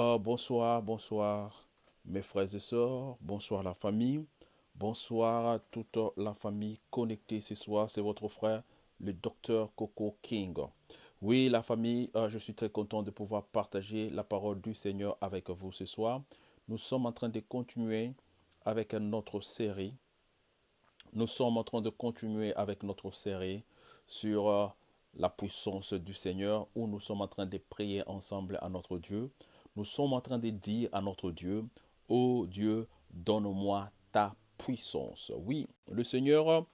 Oh, bonsoir, bonsoir mes frères et sœurs, bonsoir la famille, bonsoir à toute la famille connectée ce soir. C'est votre frère, le docteur Coco King. Oui, la famille, euh, je suis très content de pouvoir partager la parole du Seigneur avec vous ce soir. Nous sommes en train de continuer avec notre série. Nous sommes en train de continuer avec notre série sur euh, la puissance du Seigneur où nous sommes en train de prier ensemble à notre Dieu. Nous sommes en train de dire à notre Dieu, ô Dieu, donne-moi ta puissance. Oui, le Seigneur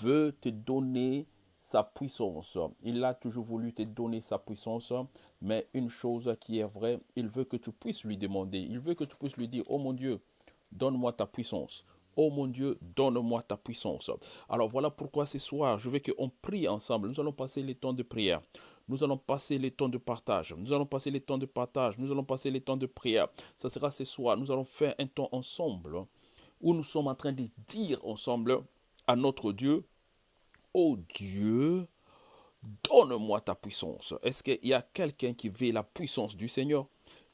veut te donner sa puissance. Il a toujours voulu te donner sa puissance, mais une chose qui est vraie, il veut que tu puisses lui demander, il veut que tu puisses lui dire, oh mon Dieu, donne-moi ta puissance. Oh mon Dieu, donne-moi ta puissance. Alors voilà pourquoi ce soir, je veux qu'on prie ensemble. Nous allons passer les temps de prière. Nous allons passer les temps de partage. Nous allons passer les temps de partage. Nous allons passer les temps de prière. Ça sera ce soir. Nous allons faire un temps ensemble où nous sommes en train de dire ensemble à notre Dieu, oh Dieu, donne-moi ta puissance. Est-ce qu'il y a quelqu'un qui veut la puissance du Seigneur?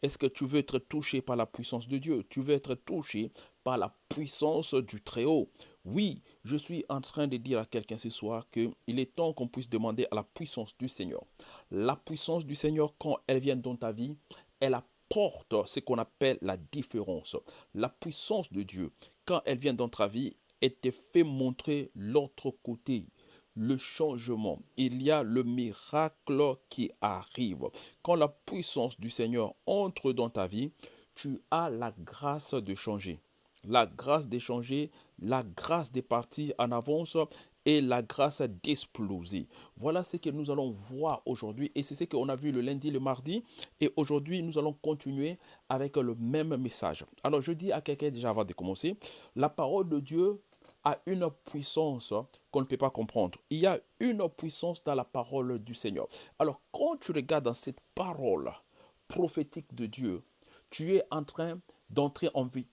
Est-ce que tu veux être touché par la puissance de Dieu? Tu veux être touché par la puissance du Très-Haut. Oui, je suis en train de dire à quelqu'un ce soir qu'il est temps qu'on puisse demander à la puissance du Seigneur. La puissance du Seigneur, quand elle vient dans ta vie, elle apporte ce qu'on appelle la différence. La puissance de Dieu, quand elle vient dans ta vie, elle te fait montrer l'autre côté le changement. Il y a le miracle qui arrive. Quand la puissance du Seigneur entre dans ta vie, tu as la grâce de changer la grâce d'échanger, la grâce de partir en avance et la grâce d'exploser. Voilà ce que nous allons voir aujourd'hui et c'est ce qu'on a vu le lundi, le mardi et aujourd'hui nous allons continuer avec le même message. Alors je dis à quelqu'un déjà avant de commencer, la parole de Dieu a une puissance qu'on ne peut pas comprendre. Il y a une puissance dans la parole du Seigneur. Alors quand tu regardes dans cette parole prophétique de Dieu, tu es en train d'entrer en vie,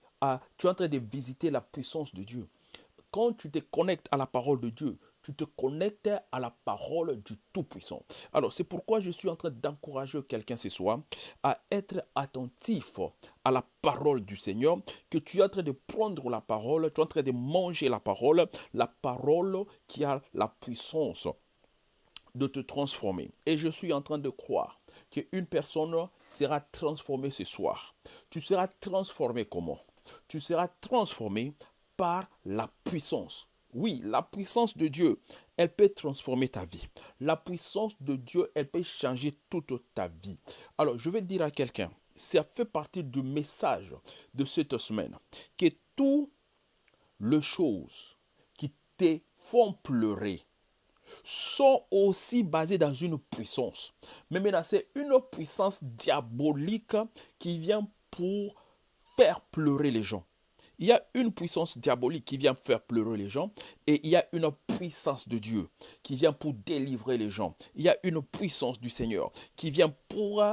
tu es en train de visiter la puissance de Dieu. Quand tu te connectes à la parole de Dieu, tu te connectes à la parole du Tout-Puissant. Alors, c'est pourquoi je suis en train d'encourager quelqu'un ce soir à être attentif à la parole du Seigneur, que tu es en train de prendre la parole, tu es en train de manger la parole, la parole qui a la puissance de te transformer. Et je suis en train de croire qu'une personne sera transformée ce soir. Tu seras transformé comment? Tu seras transformé par la puissance. Oui, la puissance de Dieu, elle peut transformer ta vie. La puissance de Dieu, elle peut changer toute ta vie. Alors, je vais dire à quelqu'un, ça fait partie du message de cette semaine, que toutes les choses qui te font pleurer sont aussi basées dans une puissance. Mais maintenant, c'est une puissance diabolique qui vient pour faire pleurer les gens. Il y a une puissance diabolique qui vient faire pleurer les gens et il y a une puissance de Dieu qui vient pour délivrer les gens. Il y a une puissance du Seigneur qui vient pour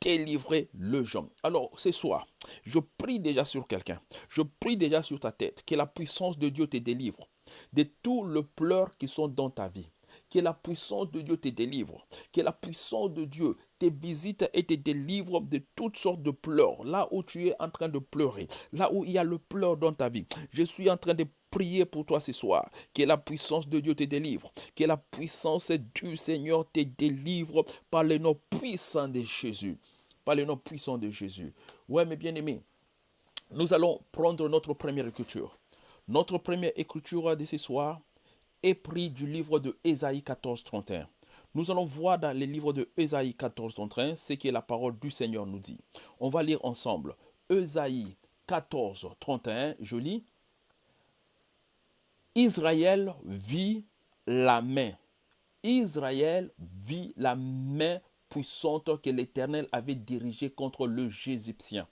délivrer les gens. Alors ce soir, je prie déjà sur quelqu'un. Je prie déjà sur ta tête que la puissance de Dieu te délivre de tous les pleurs qui sont dans ta vie que la puissance de Dieu te délivre, que la puissance de Dieu te visite et te délivre de toutes sortes de pleurs, là où tu es en train de pleurer, là où il y a le pleur dans ta vie. Je suis en train de prier pour toi ce soir, que la puissance de Dieu te délivre, que la puissance du Seigneur te délivre par le nom puissant de Jésus. Par le nom puissant de Jésus. Ouais, mes bien-aimés, nous allons prendre notre première écriture. Notre première écriture de ce soir, est pris du livre de Ésaïe 14, 31. Nous allons voir dans le livre de Ésaïe 14, 31 ce que la parole du Seigneur nous dit. On va lire ensemble. Ésaïe 14, 31, je lis. Israël vit la main. Israël vit la main puissante que l'Éternel avait dirigée contre le Égyptien.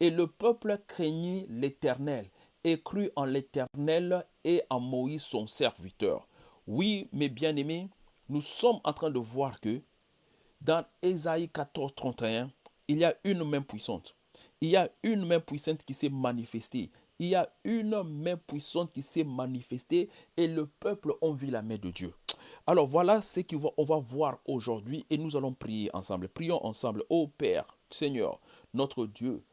Et le peuple craignit l'Éternel et crut en l'Éternel et en Moïse son serviteur. Oui, mes bien-aimés, nous sommes en train de voir que dans Ésaïe 14, 31, il y a une main puissante. Il y a une main puissante qui s'est manifestée. Il y a une main puissante qui s'est manifestée et le peuple a vu la main de Dieu. Alors voilà ce qu'on va, va voir aujourd'hui et nous allons prier ensemble. Prions ensemble. Ô Père, Seigneur, notre Dieu,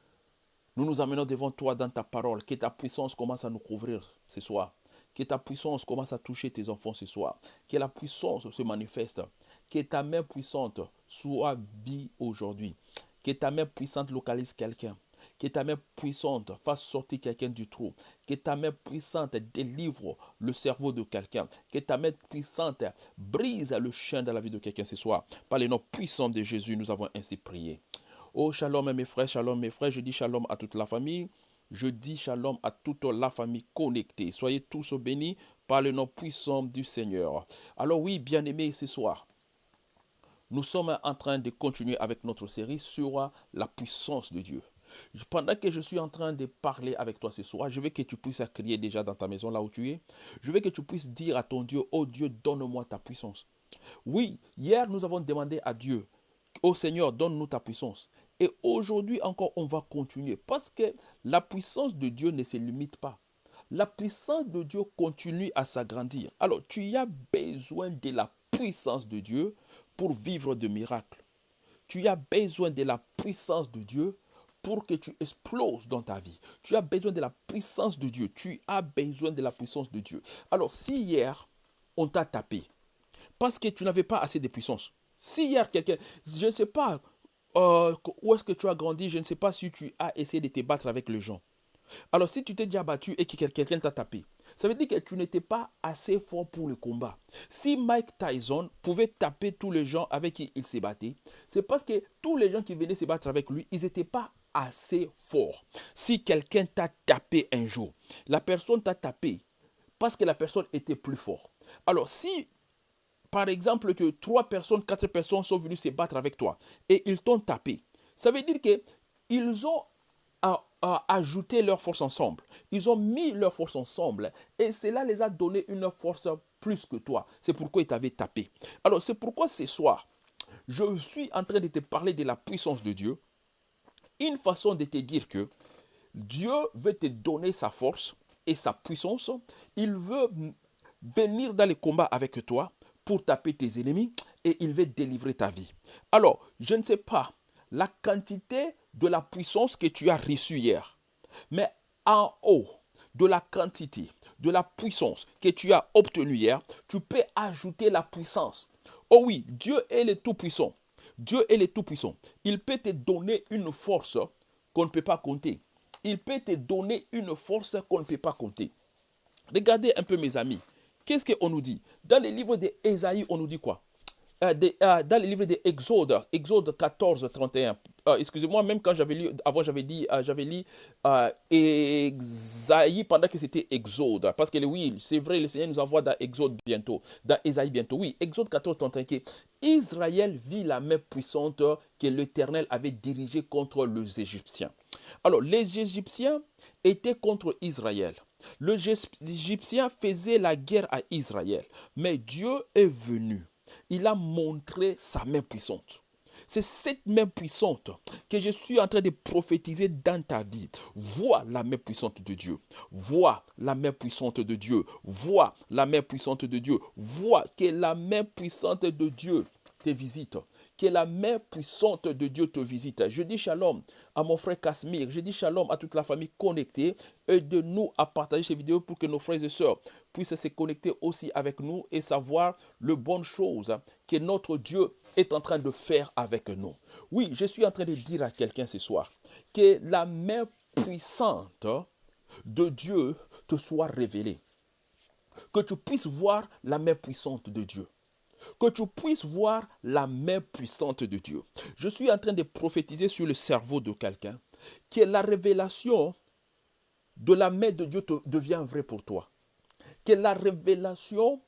nous nous amenons devant toi dans ta parole. Que ta puissance commence à nous couvrir ce soir. Que ta puissance commence à toucher tes enfants ce soir. Que la puissance se manifeste. Que ta main puissante soit vie aujourd'hui. Que ta main puissante localise quelqu'un. Que ta main puissante fasse sortir quelqu'un du trou. Que ta main puissante délivre le cerveau de quelqu'un. Que ta main puissante brise le chien dans la vie de quelqu'un ce soir. Par les noms puissants de Jésus, nous avons ainsi prié. Oh, shalom mes frères, shalom mes frères. Je dis shalom à toute la famille. Je dis shalom à toute la famille connectée. Soyez tous bénis par le nom puissant du Seigneur. Alors oui, bien-aimés, ce soir, nous sommes en train de continuer avec notre série sur la puissance de Dieu. Pendant que je suis en train de parler avec toi ce soir, je veux que tu puisses crier déjà dans ta maison là où tu es. Je veux que tu puisses dire à ton Dieu, oh Dieu, donne-moi ta puissance. Oui, hier nous avons demandé à Dieu, oh Seigneur, donne-nous ta puissance. Et aujourd'hui encore, on va continuer parce que la puissance de Dieu ne se limite pas. La puissance de Dieu continue à s'agrandir. Alors, tu as besoin de la puissance de Dieu pour vivre de miracles. Tu as besoin de la puissance de Dieu pour que tu exploses dans ta vie. Tu as besoin de la puissance de Dieu. Tu as besoin de la puissance de Dieu. Alors, si hier, on t'a tapé parce que tu n'avais pas assez de puissance, si hier, quelqu'un, je ne sais pas euh, où est-ce que tu as grandi, je ne sais pas si tu as essayé de te battre avec les gens. Alors, si tu t'es déjà battu et que quelqu'un t'a tapé, ça veut dire que tu n'étais pas assez fort pour le combat. Si Mike Tyson pouvait taper tous les gens avec qui il s'est battu, c'est parce que tous les gens qui venaient se battre avec lui, ils n'étaient pas assez forts. Si quelqu'un t'a tapé un jour, la personne t'a tapé parce que la personne était plus forte. Alors, si par exemple que trois personnes, quatre personnes sont venues se battre avec toi et ils t'ont tapé, ça veut dire qu'ils ont ajouté leur force ensemble. Ils ont mis leur force ensemble et cela les a donné une force plus que toi. C'est pourquoi ils t'avaient tapé. Alors c'est pourquoi ce soir, je suis en train de te parler de la puissance de Dieu. Une façon de te dire que Dieu veut te donner sa force et sa puissance. Il veut venir dans les combats avec toi pour taper tes ennemis et il veut délivrer ta vie. Alors, je ne sais pas la quantité de la puissance que tu as reçue hier, mais en haut de la quantité de la puissance que tu as obtenue hier, tu peux ajouter la puissance. Oh oui, Dieu est le Tout-Puissant. Dieu est le Tout-Puissant. Il peut te donner une force qu'on ne peut pas compter. Il peut te donner une force qu'on ne peut pas compter. Regardez un peu mes amis. Qu'est-ce qu'on nous dit? Dans les livres d'Ésaïe, on nous dit quoi? Euh, euh, Dans les livres d'Exode, Exode 14, 31. Euh, excusez-moi, même quand j'avais lu, avant j'avais dit, j'avais lu Ésaïe pendant que c'était Exode. Parce que oui, c'est vrai, le Seigneur nous envoie dans Exode bientôt, dans Ésaïe bientôt. Oui, Exode 14, 31. Israël vit la main puissante que l'Éternel avait dirigée contre les Égyptiens. Alors, les Égyptiens étaient contre Israël. Le Égyptien faisait la guerre à Israël, mais Dieu est venu. Il a montré sa main puissante. C'est cette main puissante que je suis en train de prophétiser dans ta vie. Vois la main puissante de Dieu. Vois la main puissante de Dieu. Vois la main puissante de Dieu. Vois que la main puissante de Dieu te visite que la main puissante de Dieu te visite. Je dis shalom à mon frère Casimir, je dis shalom à toute la famille connectée. Aide-nous à partager ces vidéos pour que nos frères et sœurs puissent se connecter aussi avec nous et savoir le bonnes choses que notre Dieu est en train de faire avec nous. Oui, je suis en train de dire à quelqu'un ce soir que la main puissante de Dieu te soit révélée. Que tu puisses voir la main puissante de Dieu que tu puisses voir la main puissante de Dieu. Je suis en train de prophétiser sur le cerveau de quelqu'un que la révélation de la main de Dieu devient vraie pour toi. Que la révélation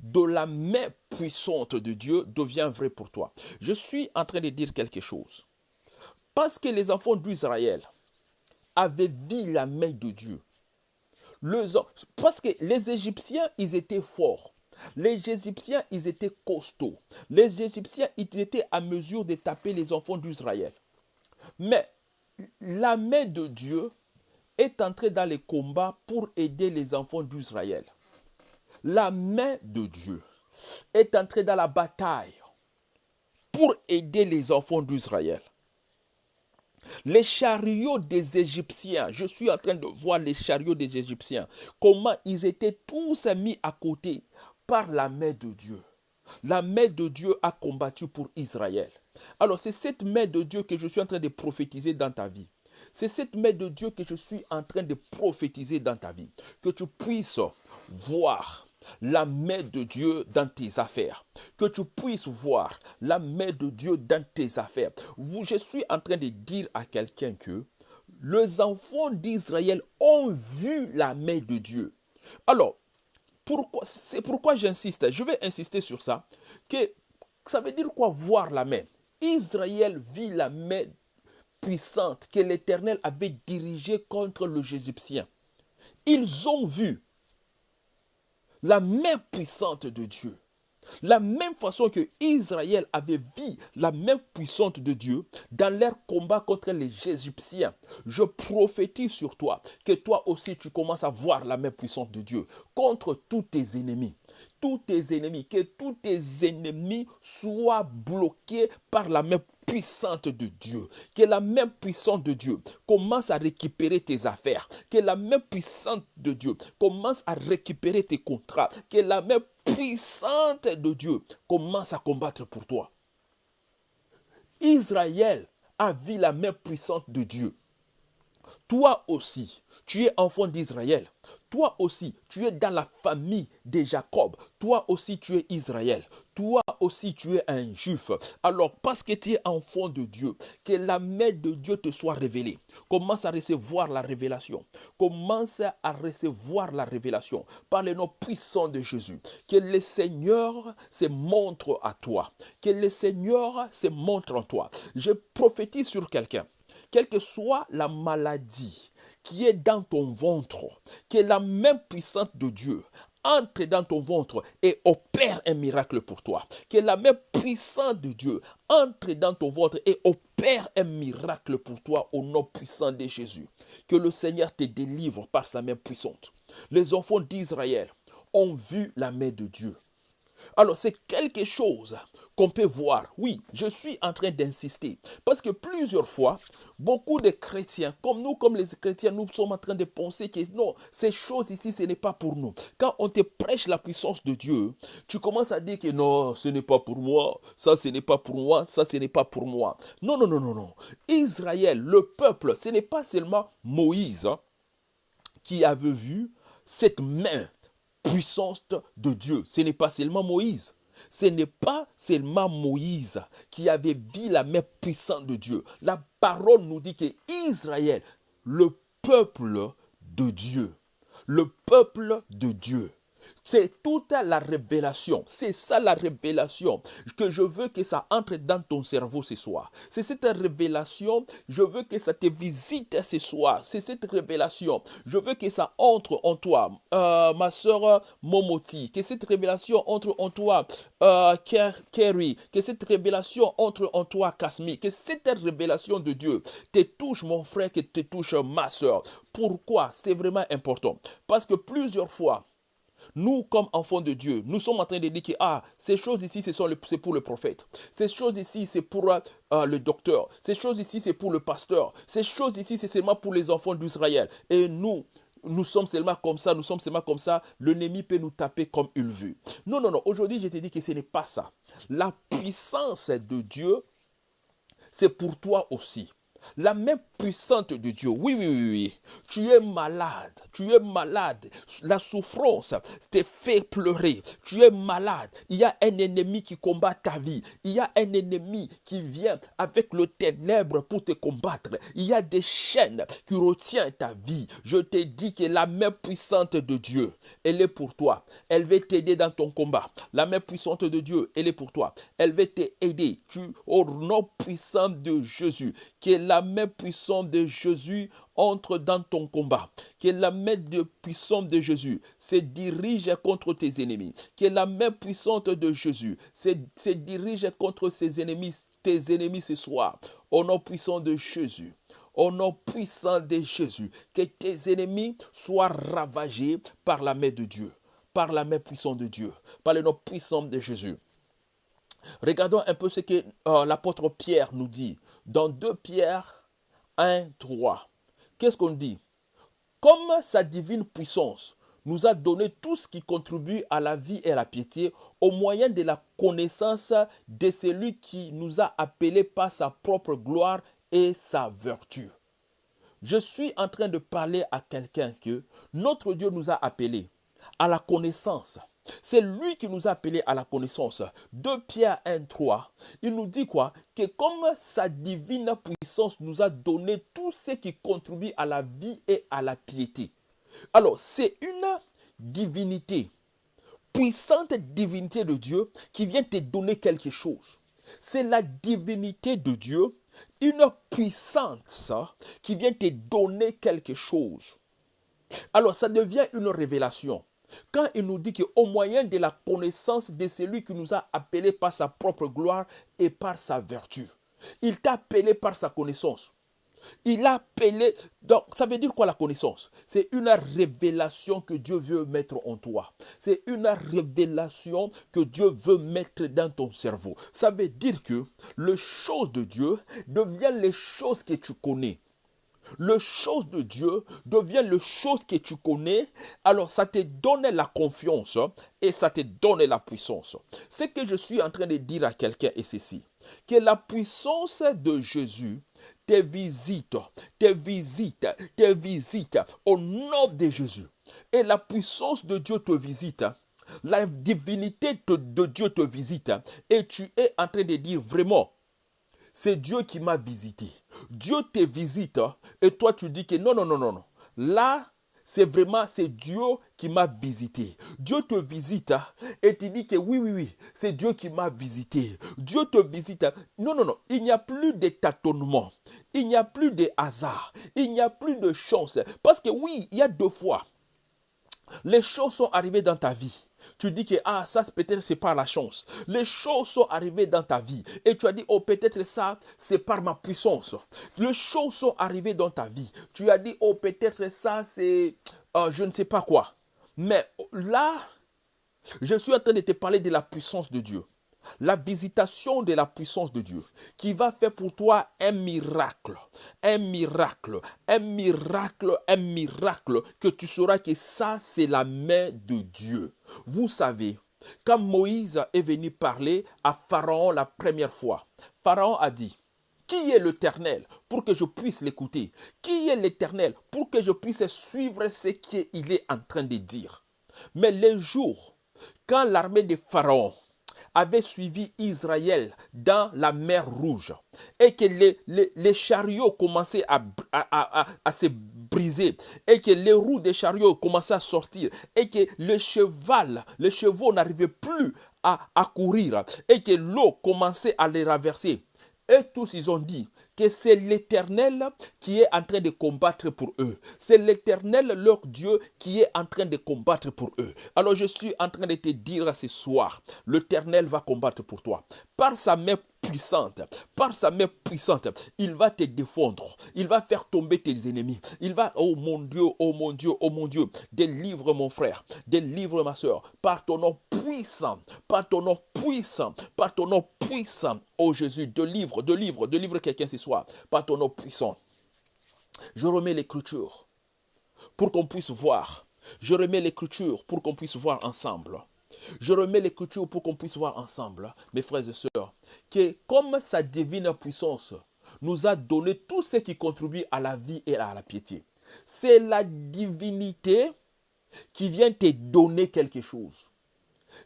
de la main puissante de Dieu devient vraie pour toi. Je suis en train de dire quelque chose. Parce que les enfants d'Israël avaient vu la main de Dieu. parce que les Égyptiens, ils étaient forts. Les Égyptiens, ils étaient costauds. Les Égyptiens, ils étaient à mesure de taper les enfants d'Israël. Mais la main de Dieu est entrée dans les combats pour aider les enfants d'Israël. La main de Dieu est entrée dans la bataille pour aider les enfants d'Israël. Les chariots des Égyptiens, je suis en train de voir les chariots des Égyptiens, comment ils étaient tous mis à côté par la main de Dieu. La main de Dieu a combattu pour Israël. Alors c'est cette main de Dieu que je suis en train de prophétiser dans ta vie. C'est cette main de Dieu que je suis en train de prophétiser dans ta vie. Que tu puisses voir la main de Dieu dans tes affaires. Que tu puisses voir la main de Dieu dans tes affaires. Je suis en train de dire à quelqu'un que les enfants d'Israël ont vu la main de Dieu. Alors, c'est pourquoi j'insiste. Je vais insister sur ça. Que ça veut dire quoi voir la main? Israël vit la main puissante que l'Éternel avait dirigée contre le Égyptien. Ils ont vu la main puissante de Dieu. La même façon que Israël avait vu la main puissante de Dieu dans leur combat contre les Égyptiens, je prophétise sur toi que toi aussi tu commences à voir la main puissante de Dieu contre tous tes ennemis. Tous tes ennemis, que tous tes ennemis soient bloqués par la main puissante de Dieu, que la main puissante de Dieu commence à récupérer tes affaires, que la main puissante de Dieu commence à récupérer tes contrats, que la puissante de Dieu commence à combattre pour toi. Israël a vu la main puissante de Dieu. Toi aussi, tu es enfant d'Israël. Toi aussi, tu es dans la famille de Jacob. Toi aussi, tu es Israël. Toi aussi, tu es un juif. Alors, parce que tu es enfant de Dieu, que la main de Dieu te soit révélée. Commence à recevoir la révélation. Commence à recevoir la révélation par le nom puissant de Jésus. Que le Seigneur se montre à toi. Que le Seigneur se montre en toi. Je prophétise sur quelqu'un. Quelle que soit la maladie, qui est dans ton ventre, que la main puissante de Dieu entre dans ton ventre et opère un miracle pour toi. Que la main puissante de Dieu entre dans ton ventre et opère un miracle pour toi au nom puissant de Jésus. Que le Seigneur te délivre par sa main puissante. Les enfants d'Israël ont vu la main de Dieu. Alors c'est quelque chose qu'on peut voir. Oui, je suis en train d'insister. Parce que plusieurs fois, beaucoup de chrétiens, comme nous, comme les chrétiens, nous sommes en train de penser que non, ces choses ici, ce n'est pas pour nous. Quand on te prêche la puissance de Dieu, tu commences à dire que non, ce n'est pas pour moi, ça, ce n'est pas pour moi, ça, ce n'est pas pour moi. Non, non, non, non, non. Israël, le peuple, ce n'est pas seulement Moïse hein, qui avait vu cette main puissante de Dieu. Ce n'est pas seulement Moïse. Ce n'est pas seulement Moïse qui avait vu la main puissante de Dieu. La parole nous dit que Israël, le peuple de Dieu, le peuple de Dieu, c'est toute la révélation. C'est ça la révélation que je veux que ça entre dans ton cerveau ce soir. C'est cette révélation, je veux que ça te visite ce soir. C'est cette révélation. Je veux que ça entre en toi, euh, ma soeur Momoti. Que cette révélation entre en toi, euh, Kerry. Que cette révélation entre en toi, Kasmi. Que cette révélation de Dieu te touche, mon frère, que te touche, ma soeur. Pourquoi? C'est vraiment important. Parce que plusieurs fois, nous, comme enfants de Dieu, nous sommes en train de dire que ah, ces choses ici, c'est pour le prophète. Ces choses ici, c'est pour euh, le docteur. Ces choses ici, c'est pour le pasteur. Ces choses ici, c'est seulement pour les enfants d'Israël. Et nous, nous sommes seulement comme ça, nous sommes seulement comme ça, l'ennemi peut nous taper comme il veut. Non, non, non, aujourd'hui je te dis que ce n'est pas ça. La puissance de Dieu, c'est pour toi aussi. La main puissante de Dieu. Oui, oui, oui, oui. Tu es malade. Tu es malade. La souffrance te fait pleurer. Tu es malade. Il y a un ennemi qui combat ta vie. Il y a un ennemi qui vient avec le ténèbre pour te combattre. Il y a des chaînes qui retiennent ta vie. Je te dis que la main puissante de Dieu, elle est pour toi. Elle va t'aider dans ton combat. La main puissante de Dieu, elle est pour toi. Elle va t'aider. Tu, au nom puissant de Jésus, qui est la main puissante de Jésus entre dans ton combat. Que la main de puissante de Jésus se dirige contre tes ennemis. Que la main puissante de Jésus se, se dirige contre ses ennemis, tes ennemis ce soir. Au nom puissant de Jésus. Au nom puissant de Jésus. Que tes ennemis soient ravagés par la main de Dieu. Par la main puissante de Dieu. Par le nom puissant de Jésus. Regardons un peu ce que euh, l'apôtre Pierre nous dit dans 2 Pierre 1, 3. Qu'est-ce qu'on dit? Comme sa divine puissance nous a donné tout ce qui contribue à la vie et à la piété au moyen de la connaissance de celui qui nous a appelés par sa propre gloire et sa vertu. Je suis en train de parler à quelqu'un que notre Dieu nous a appelés à la connaissance. C'est lui qui nous a appelés à la connaissance. 2 Pierre 1, 3, il nous dit quoi? Que comme sa divine puissance nous a donné tout ce qui contribue à la vie et à la piété. Alors, c'est une divinité, puissante divinité de Dieu qui vient te donner quelque chose. C'est la divinité de Dieu, une puissance qui vient te donner quelque chose. Alors, ça devient une révélation. Quand il nous dit qu'au moyen de la connaissance de celui qui nous a appelés par sa propre gloire et par sa vertu, il t'a appelé par sa connaissance. Il a appelé. Donc, ça veut dire quoi la connaissance? C'est une révélation que Dieu veut mettre en toi. C'est une révélation que Dieu veut mettre dans ton cerveau. Ça veut dire que les choses de Dieu deviennent les choses que tu connais. Le chose de Dieu devient le chose que tu connais, alors ça te donne la confiance et ça te donne la puissance. Ce que je suis en train de dire à quelqu'un est ceci, que la puissance de Jésus te visite, te visite, te visite au nom de Jésus. Et la puissance de Dieu te visite. La divinité de Dieu te visite. Et tu es en train de dire vraiment, c'est Dieu qui m'a visité. Dieu te visite et toi tu dis que non, non, non, non, non. Là, c'est vraiment, c'est Dieu qui m'a visité. Dieu te visite et tu dis que oui, oui, oui, c'est Dieu qui m'a visité. Dieu te visite. Non, non, non, il n'y a plus de tâtonnement. Il n'y a plus de hasard. Il n'y a plus de chance. Parce que oui, il y a deux fois. Les choses sont arrivées dans ta vie. Tu dis que ah ça peut-être c'est par la chance. Les choses sont arrivées dans ta vie et tu as dit oh peut-être ça c'est par ma puissance. Les choses sont arrivées dans ta vie. Tu as dit oh peut-être ça c'est euh, je ne sais pas quoi. Mais là je suis en train de te parler de la puissance de Dieu la visitation de la puissance de Dieu qui va faire pour toi un miracle, un miracle, un miracle, un miracle, que tu sauras que ça, c'est la main de Dieu. Vous savez, quand Moïse est venu parler à Pharaon la première fois, Pharaon a dit, qui est l'Éternel pour que je puisse l'écouter? Qui est l'Éternel pour que je puisse suivre ce qu'il est en train de dire Mais les jours, quand l'armée de Pharaon avait suivi Israël dans la mer rouge et que les, les, chariots commençaient à, à, à, se briser et que les roues des chariots commençaient à sortir et que le cheval, les chevaux n'arrivaient plus à, à courir et que l'eau commençait à les raverser. Et tous, ils ont dit, que c'est l'Éternel qui est en train de combattre pour eux. C'est l'Éternel, leur Dieu, qui est en train de combattre pour eux. Alors je suis en train de te dire ce soir, l'Éternel va combattre pour toi. Par sa main puissante, par sa main puissante, il va te défendre. Il va faire tomber tes ennemis. Il va, oh mon Dieu, oh mon Dieu, oh mon Dieu, délivre mon frère, délivre ma soeur, par ton nom puissant, par ton nom puissant, par ton nom puissant, oh Jésus, délivre, délivre, délivre quelqu'un ce soir, par ton nom puissant. Je remets l'écriture pour qu'on puisse voir. Je remets l'écriture pour qu'on puisse voir ensemble. Je remets l'écriture pour qu'on puisse voir ensemble, mes frères et sœurs, que comme sa divine puissance nous a donné tout ce qui contribue à la vie et à la piété, c'est la divinité qui vient te donner quelque chose.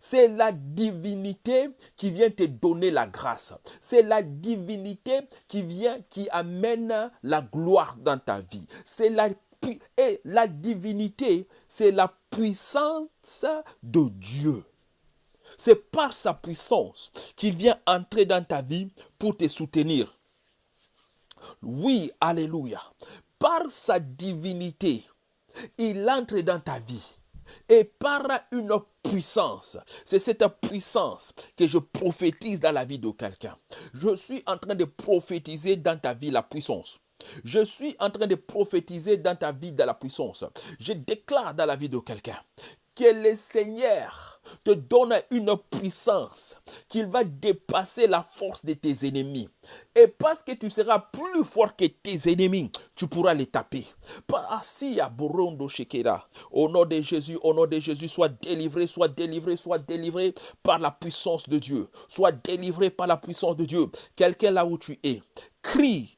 C'est la divinité qui vient te donner la grâce. C'est la divinité qui vient, qui amène la gloire dans ta vie. C'est la et la divinité, c'est la puissance de Dieu. C'est par sa puissance qu'il vient entrer dans ta vie pour te soutenir. Oui, alléluia. Par sa divinité, il entre dans ta vie. Et par une puissance, c'est cette puissance que je prophétise dans la vie de quelqu'un. Je suis en train de prophétiser dans ta vie la puissance. Je suis en train de prophétiser dans ta vie de la puissance. Je déclare dans la vie de quelqu'un que le Seigneur te donne une puissance qu'il va dépasser la force de tes ennemis. Et parce que tu seras plus fort que tes ennemis, tu pourras les taper. Assis à Borondo. Au nom de Jésus, au nom de Jésus, sois délivré, sois délivré, sois délivré par la puissance de Dieu. Sois délivré par la puissance de Dieu. Quelqu'un là où tu es, crie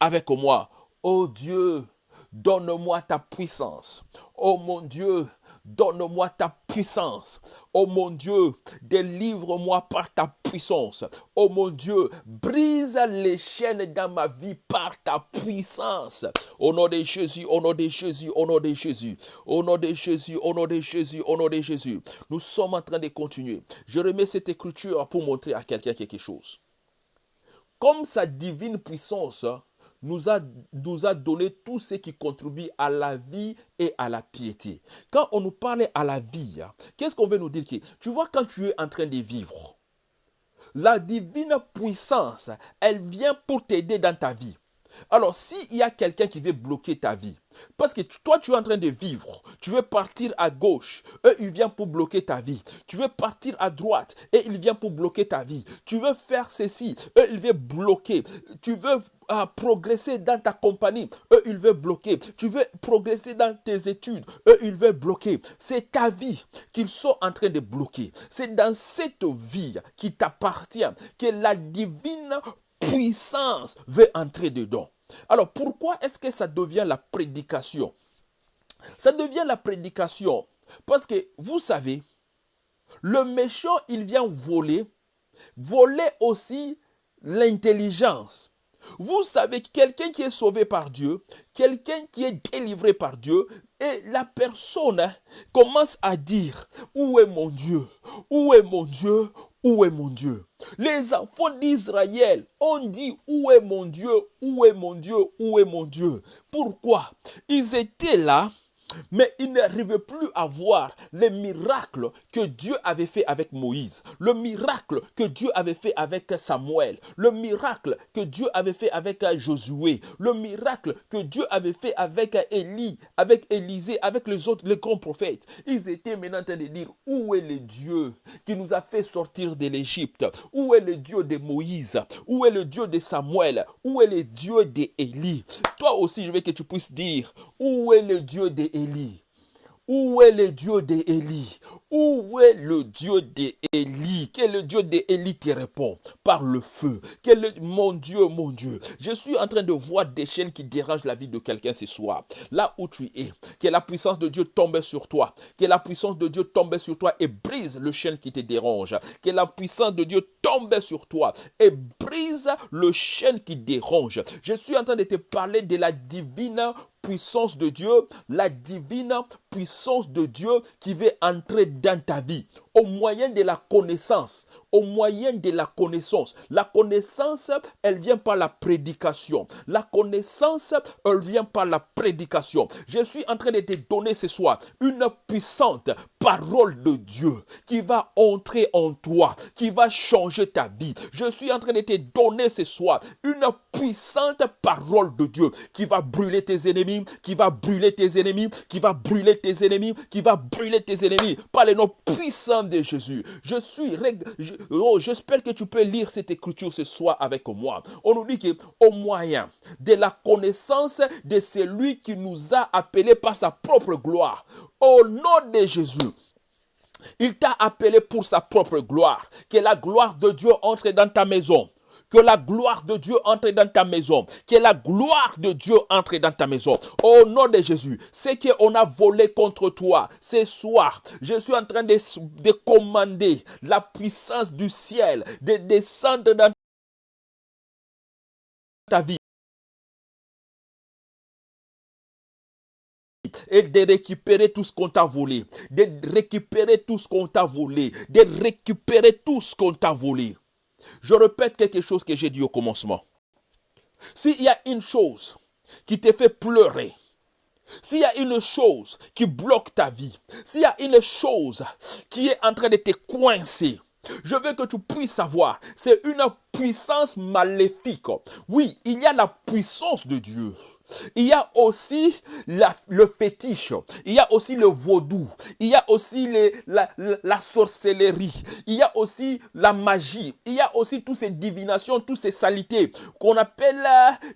avec moi. Oh Dieu, donne-moi ta puissance. Oh mon Dieu, donne-moi ta puissance. Oh mon Dieu, délivre-moi par ta puissance. Oh mon Dieu, brise les chaînes dans ma vie par ta puissance. Au nom de Jésus, au nom de Jésus, au nom de Jésus, au nom de Jésus, au nom de Jésus, au nom de Jésus. Nous sommes en train de continuer. Je remets cette écriture pour montrer à quelqu'un quelque chose. Comme sa divine puissance nous a, donné tout ce qui contribue à la vie et à la piété. Quand on nous parle à la vie, hein, qu'est-ce qu'on veut nous dire Tu vois, quand tu es en train de vivre, la divine puissance, elle vient pour t'aider dans ta vie. Alors, s'il y a quelqu'un qui veut bloquer ta vie, parce que toi, tu es en train de vivre, tu veux partir à gauche, et il vient pour bloquer ta vie. Tu veux partir à droite, et il vient pour bloquer ta vie. Tu veux faire ceci, et il veut bloquer. Tu veux euh, progresser dans ta compagnie, eux, il veut bloquer. Tu veux progresser dans tes études, eux, il veut bloquer. C'est ta vie qu'ils sont en train de bloquer. C'est dans cette vie qui t'appartient que la divine puissance veut entrer dedans. Alors pourquoi est-ce que ça devient la prédication? Ça devient la prédication parce que vous savez, le méchant, il vient voler, voler aussi l'intelligence. Vous savez, quelqu'un qui est sauvé par Dieu, quelqu'un qui est délivré par Dieu, et la personne hein, commence à dire, où est mon Dieu? Où est mon Dieu? Où est mon Dieu? Les enfants d'Israël ont dit, où est mon Dieu? Où est mon Dieu? Où est mon Dieu? Pourquoi? Ils étaient là mais il n'arrivait plus à voir les miracles que Dieu avait fait avec Moïse, le miracle que Dieu avait fait avec Samuel, le miracle que Dieu avait fait avec Josué, le miracle que Dieu avait fait avec Élie, avec Élisée, avec les autres, les grands prophètes. Ils étaient maintenant en train de dire, où est le Dieu qui nous a fait sortir de l'Égypte? Où est le Dieu de Moïse? Où est le Dieu de Samuel? Où est le Dieu d'Élie Toi aussi, je veux que tu puisses dire, où est le Dieu d'Élie où est le Dieu d'Élie Où est le Dieu d'Élie Quel est le Dieu d'Élie qui répond? Par le feu. Quel mon Dieu, mon Dieu Je suis en train de voir des chaînes qui dérangent la vie de quelqu'un ce soir. Là où tu es, que la puissance de Dieu tombe sur toi. Que la puissance de Dieu tombe sur toi et brise le chaîne qui te dérange. Que la puissance de Dieu tombe sur toi et brise le chaîne qui dérange. Je suis en train de te parler de la divine puissance de Dieu, la divine puissance de Dieu qui veut entrer dans ta vie au moyen de la connaissance, au moyen de la connaissance. La connaissance, elle vient par la prédication. La connaissance, elle vient par la prédication. Je suis en train de te donner ce soir une puissante parole de Dieu qui va entrer en toi, qui va changer ta vie. Je suis en train de te donner ce soir une puissante parole de Dieu qui va brûler tes ennemis, qui va brûler tes ennemis, qui va brûler tes ennemis, qui va brûler tes ennemis par les noms puissants de Jésus. Je suis. Oh, j'espère que tu peux lire cette écriture ce soir avec moi. On nous dit qu'au moyen de la connaissance de celui qui nous a appelés par sa propre gloire, au nom de Jésus. Il t'a appelé pour sa propre gloire. Que la gloire de Dieu entre dans ta maison. Que la gloire de Dieu entre dans ta maison. Que la gloire de Dieu entre dans ta maison. Au nom de Jésus. Ce qu'on a volé contre toi ce soir, je suis en train de, de commander la puissance du ciel de descendre dans ta vie. et de récupérer tout ce qu'on t'a volé, de récupérer tout ce qu'on t'a volé, de récupérer tout ce qu'on t'a volé. Je répète quelque chose que j'ai dit au commencement. S'il y a une chose qui te fait pleurer, s'il y a une chose qui bloque ta vie, s'il y a une chose qui est en train de te coincer, je veux que tu puisses savoir, c'est une puissance maléfique. Oui, il y a la puissance de Dieu. Il y a aussi le fétiche. Il y a aussi le vaudou. Il y a aussi la, la, sorcellerie. Il y a aussi la magie. Il y a aussi toutes ces divinations, toutes ces salités qu'on appelle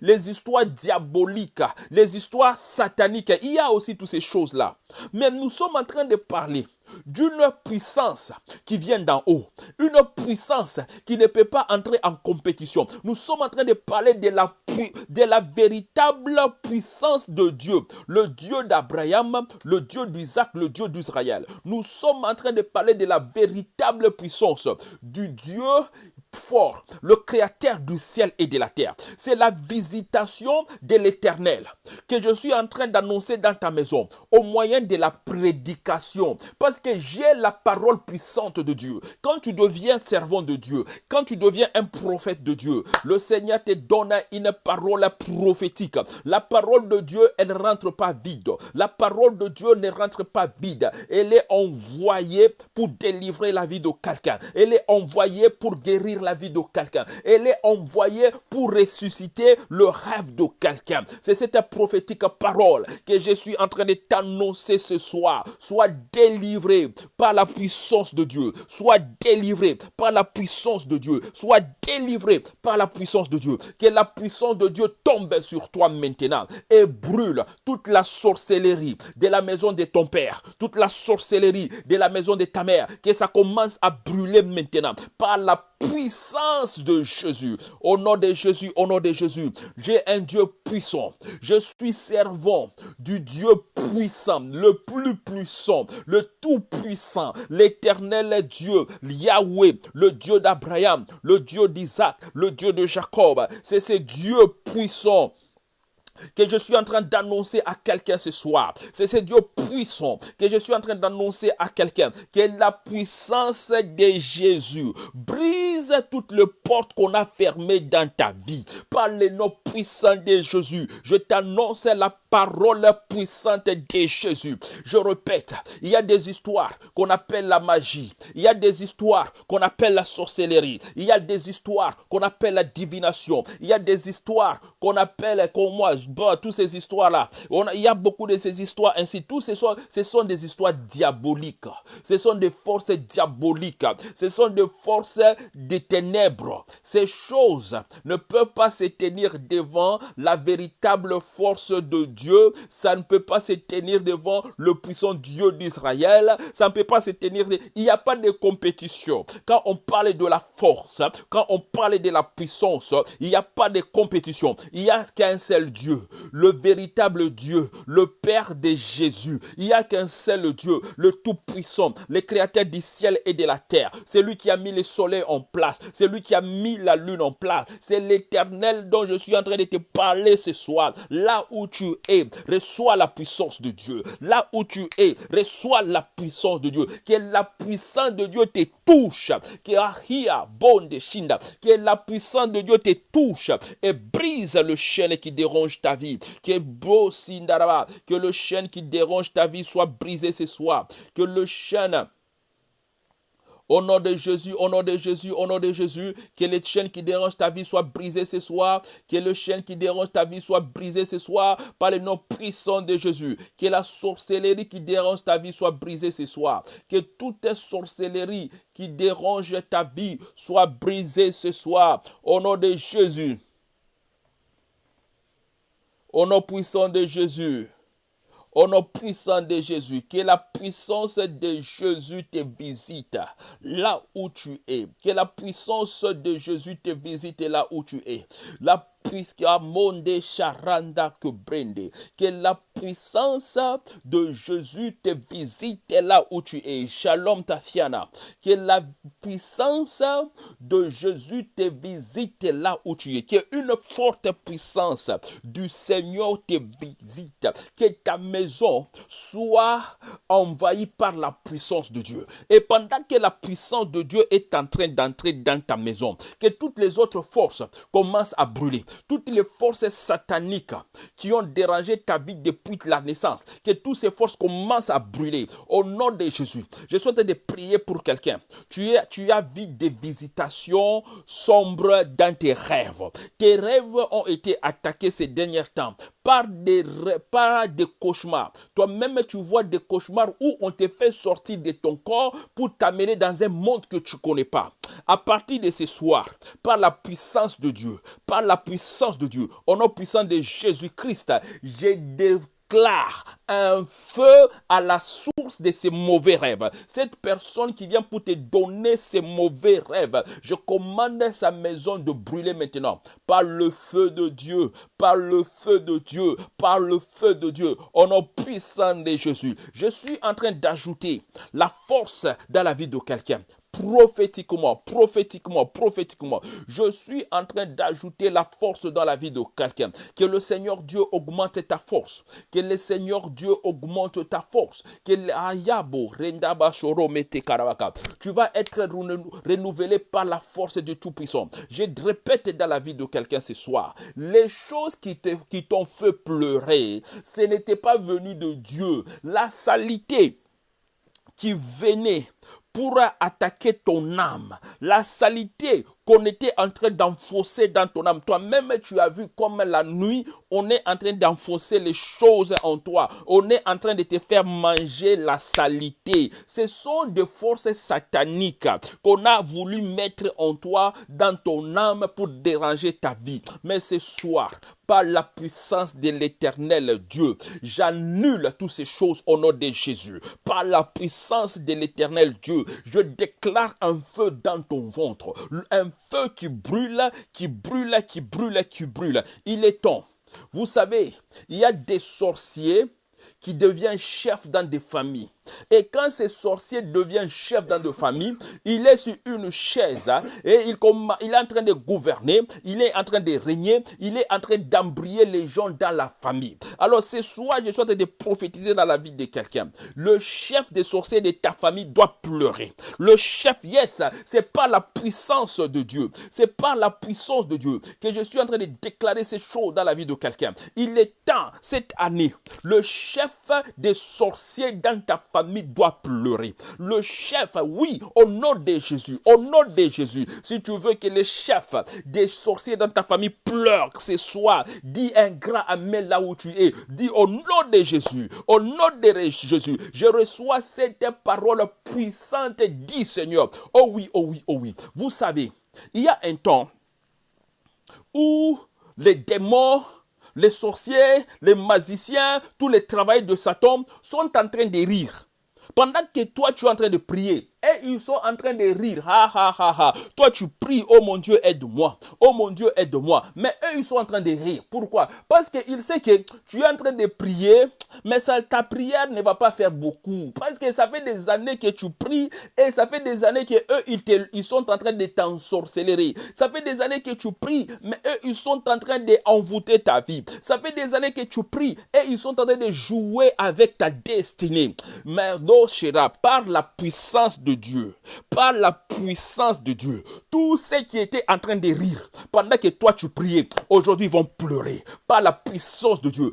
les histoires diaboliques, les histoires sataniques. Il y a aussi toutes ces choses-là. Mais nous sommes en train de parler d'une puissance qui vient d'en haut, une puissance qui ne peut pas entrer en compétition. Nous sommes en train de parler de la, véritable puissance de Dieu, le Dieu d'Abraham, le Dieu d'Isaac, le Dieu d'Israël. Nous sommes en train de parler de la véritable puissance du Dieu fort, le créateur du ciel et de la terre. C'est la visitation de l'éternel que je suis en train d'annoncer dans ta maison au moyen de la prédication. Parce que j'ai la parole puissante de Dieu. Quand tu deviens servant de Dieu, quand tu deviens un prophète de Dieu, le Seigneur te donne une parole prophétique. La parole de Dieu, elle ne rentre pas vide. La parole de Dieu ne rentre pas vide. Elle est envoyée pour délivrer la vie de quelqu'un. Elle est envoyée pour guérir la vie de quelqu'un. Elle est envoyée pour ressusciter le rêve de quelqu'un. C'est cette prophétique parole que je suis en train de t'annoncer ce soir. Sois délivré par la puissance de Dieu. Sois délivré par la puissance de Dieu. Sois délivré par la puissance de Dieu. Que la puissance de Dieu tombe sur toi maintenant et brûle toute la sorcellerie de la maison de ton père, toute la sorcellerie de la maison de ta mère. Que ça commence à brûler maintenant par la puissance de Jésus. Au nom de Jésus, au nom de Jésus, j'ai un Dieu puissant. Je suis servant du Dieu puissant, le plus puissant, le tout puissant, l'éternel Dieu, Yahweh, le Dieu d'Abraham, le Dieu d'Isaac, le Dieu de Jacob. C'est ce Dieu puissant que je suis en train d'annoncer à quelqu'un ce soir. C'est ce Dieu puissant que je suis en train d'annoncer à quelqu'un. Que la puissance de Jésus brise toutes les portes qu'on a fermées dans ta vie. Par le nom puissant de Jésus, je t'annonce la parole puissante de Jésus. Je répète, il y a des histoires qu'on appelle la magie. Il y a des histoires qu'on appelle la sorcellerie. Il y a des histoires qu'on appelle la divination. Il y a des histoires qu'on appelle, comme moi, toutes ces histoires-là, il y a beaucoup de ces histoires ainsi. Tous ce sont, ce sont des histoires diaboliques. Ce sont des forces diaboliques. Ce sont des forces des ténèbres. Ces choses ne peuvent pas se tenir devant la véritable force de Dieu. Ça ne peut pas se tenir devant le puissant Dieu d'Israël. Ça ne peut pas se tenir. Il n'y a pas de compétition. Quand on parle de la force, quand on parle de la puissance, il n'y a pas de compétition. Il n'y a qu'un seul Dieu le véritable Dieu, le Père de Jésus. Il n'y a qu'un seul Dieu, le Tout-Puissant, le Créateur du ciel et de la terre. C'est lui qui a mis le soleil en place. C'est lui qui a mis la lune en place. C'est l'éternel dont je suis en train de te parler ce soir. Là où tu es, reçois la puissance de Dieu. Là où tu es, reçois la puissance de Dieu. Que la puissance de Dieu te touche. Que Que la puissance de Dieu te touche et brise le chêne qui dérange ta vie. Que que le chêne qui dérange ta vie soit brisé ce soir. Que le chêne au nom de Jésus, au nom de Jésus, au nom de Jésus, que les chaînes qui dérangent ta vie soient brisées ce soir. Que le chêne qui dérange ta vie soit brisé ce soir par le nom puissant de Jésus. Que la sorcellerie qui dérange ta vie soit brisée ce soir. Que toute sorcellerie qui dérange ta vie soit brisée ce soir. Au nom de Jésus. Au nom puissant de Jésus. Au nom puissant de Jésus, que la puissance de Jésus te visite là où tu es. Que la puissance de Jésus te visite là où tu es. Monde charanda que. Que la puissance de Jésus te visite là où tu es. Shalom Tafiana. Que la puissance de Jésus te visite là où tu es. Que une forte puissance du Seigneur te visite. Que ta maison soit envahie par la puissance de Dieu. Et pendant que la puissance de Dieu est en train d'entrer dans ta maison, que toutes les autres forces commencent à brûler toutes les forces sataniques qui ont dérangé ta vie depuis la naissance, que toutes ces forces commencent à brûler au nom de Jésus. Je souhaite de prier pour quelqu'un. Tu, tu as vu des visitations sombres dans tes rêves. Tes rêves ont été attaqués ces derniers temps par des, par des cauchemars. Toi-même, tu vois des cauchemars où on te fait sortir de ton corps pour t'amener dans un monde que tu ne connais pas. À partir de ce soir, par la puissance de Dieu, par la puissance de Dieu, au nom puissant de Jésus-Christ, j'ai déclare un feu à la source de ces mauvais rêves. Cette personne qui vient pour te donner ces mauvais rêves, je commande sa maison de brûler maintenant par le feu de Dieu, par le feu de Dieu, par le feu de Dieu, au nom puissant de Jésus. Je suis en train d'ajouter la force dans la vie de quelqu'un prophétiquement, prophétiquement, prophétiquement. Je suis en train d'ajouter la force dans la vie de quelqu'un. Que le Seigneur Dieu augmente ta force. Que le Seigneur Dieu augmente ta force. Que tu vas être renouvelé par la force du Tout-Puissant. Je répète dans la vie de quelqu'un ce soir. Les choses qui t'ont fait pleurer, ce n'était pas venu de Dieu. La salité qui venait pour attaquer ton âme. La salité qu'on était en train d'enfoncer dans ton âme. Toi-même, tu as vu comme la nuit, on est en train d'enfoncer les choses en toi. On est en train de te faire manger la salité. Ce sont des forces sataniques qu'on a voulu mettre en toi, dans ton âme, pour déranger ta vie. Mais ce soir, par la puissance de l'éternel Dieu, j'annule toutes ces choses au nom de Jésus. Par la puissance de l'éternel Dieu, je déclare un feu dans ton ventre, feu qui brûle, qui brûle, qui brûle, qui brûle. Il est temps. Vous savez, il y a des sorciers qui deviennent chefs dans des familles. Et quand ce sorcier devient chef dans de famille, il est sur une chaise hein, et il, est en train de gouverner, il est en train de régner, il est en train d'embrayer les gens dans la famille. Alors ce soir, je suis en train de prophétiser dans la vie de quelqu'un. Le chef des sorciers de ta famille doit pleurer. Le chef, yes, c'est pas la puissance de Dieu. C'est pas la puissance de Dieu que je suis en train de déclarer ces choses dans la vie de quelqu'un. Il est temps, cette année, le chef des sorciers dans ta famille famille doit pleurer. Le chef, oui, au nom de Jésus, au nom de Jésus, si tu veux que le chef des sorciers dans ta famille pleure ce soir, dis un grand Amen là où tu es. Dis au nom de Jésus, au nom de Jésus, je reçois cette parole puissante, dit Seigneur. Oh oui, oh oui, oh oui. Vous savez, il y a un temps où les démons les sorciers, les magiciens, tous les travailleurs de Satan sont en train de rire. Pendant que toi tu es en train de prier, et ils sont en train de rire. Ha ha ha ha. Toi tu pries, oh mon Dieu, aide-moi. Oh mon Dieu, aide-moi. Mais eux, ils sont en train de rire. Pourquoi? Parce qu'ils savent que tu es en train de prier, mais ta prière ne va pas faire beaucoup. Parce que ça fait des années que tu pries et ça fait des années que eux, ils, ils sont en train de t'ensorceler. Ça fait des années que tu pries, mais eux, ils sont en train d'envoûter ta vie. Ça fait des années que tu pries et ils sont en train de jouer avec ta destinée. Mais par la puissance de Dieu, par la puissance de Dieu, tous ceux qui étaient en train de rire pendant que toi tu priais, aujourd'hui vont pleurer par la puissance de Dieu.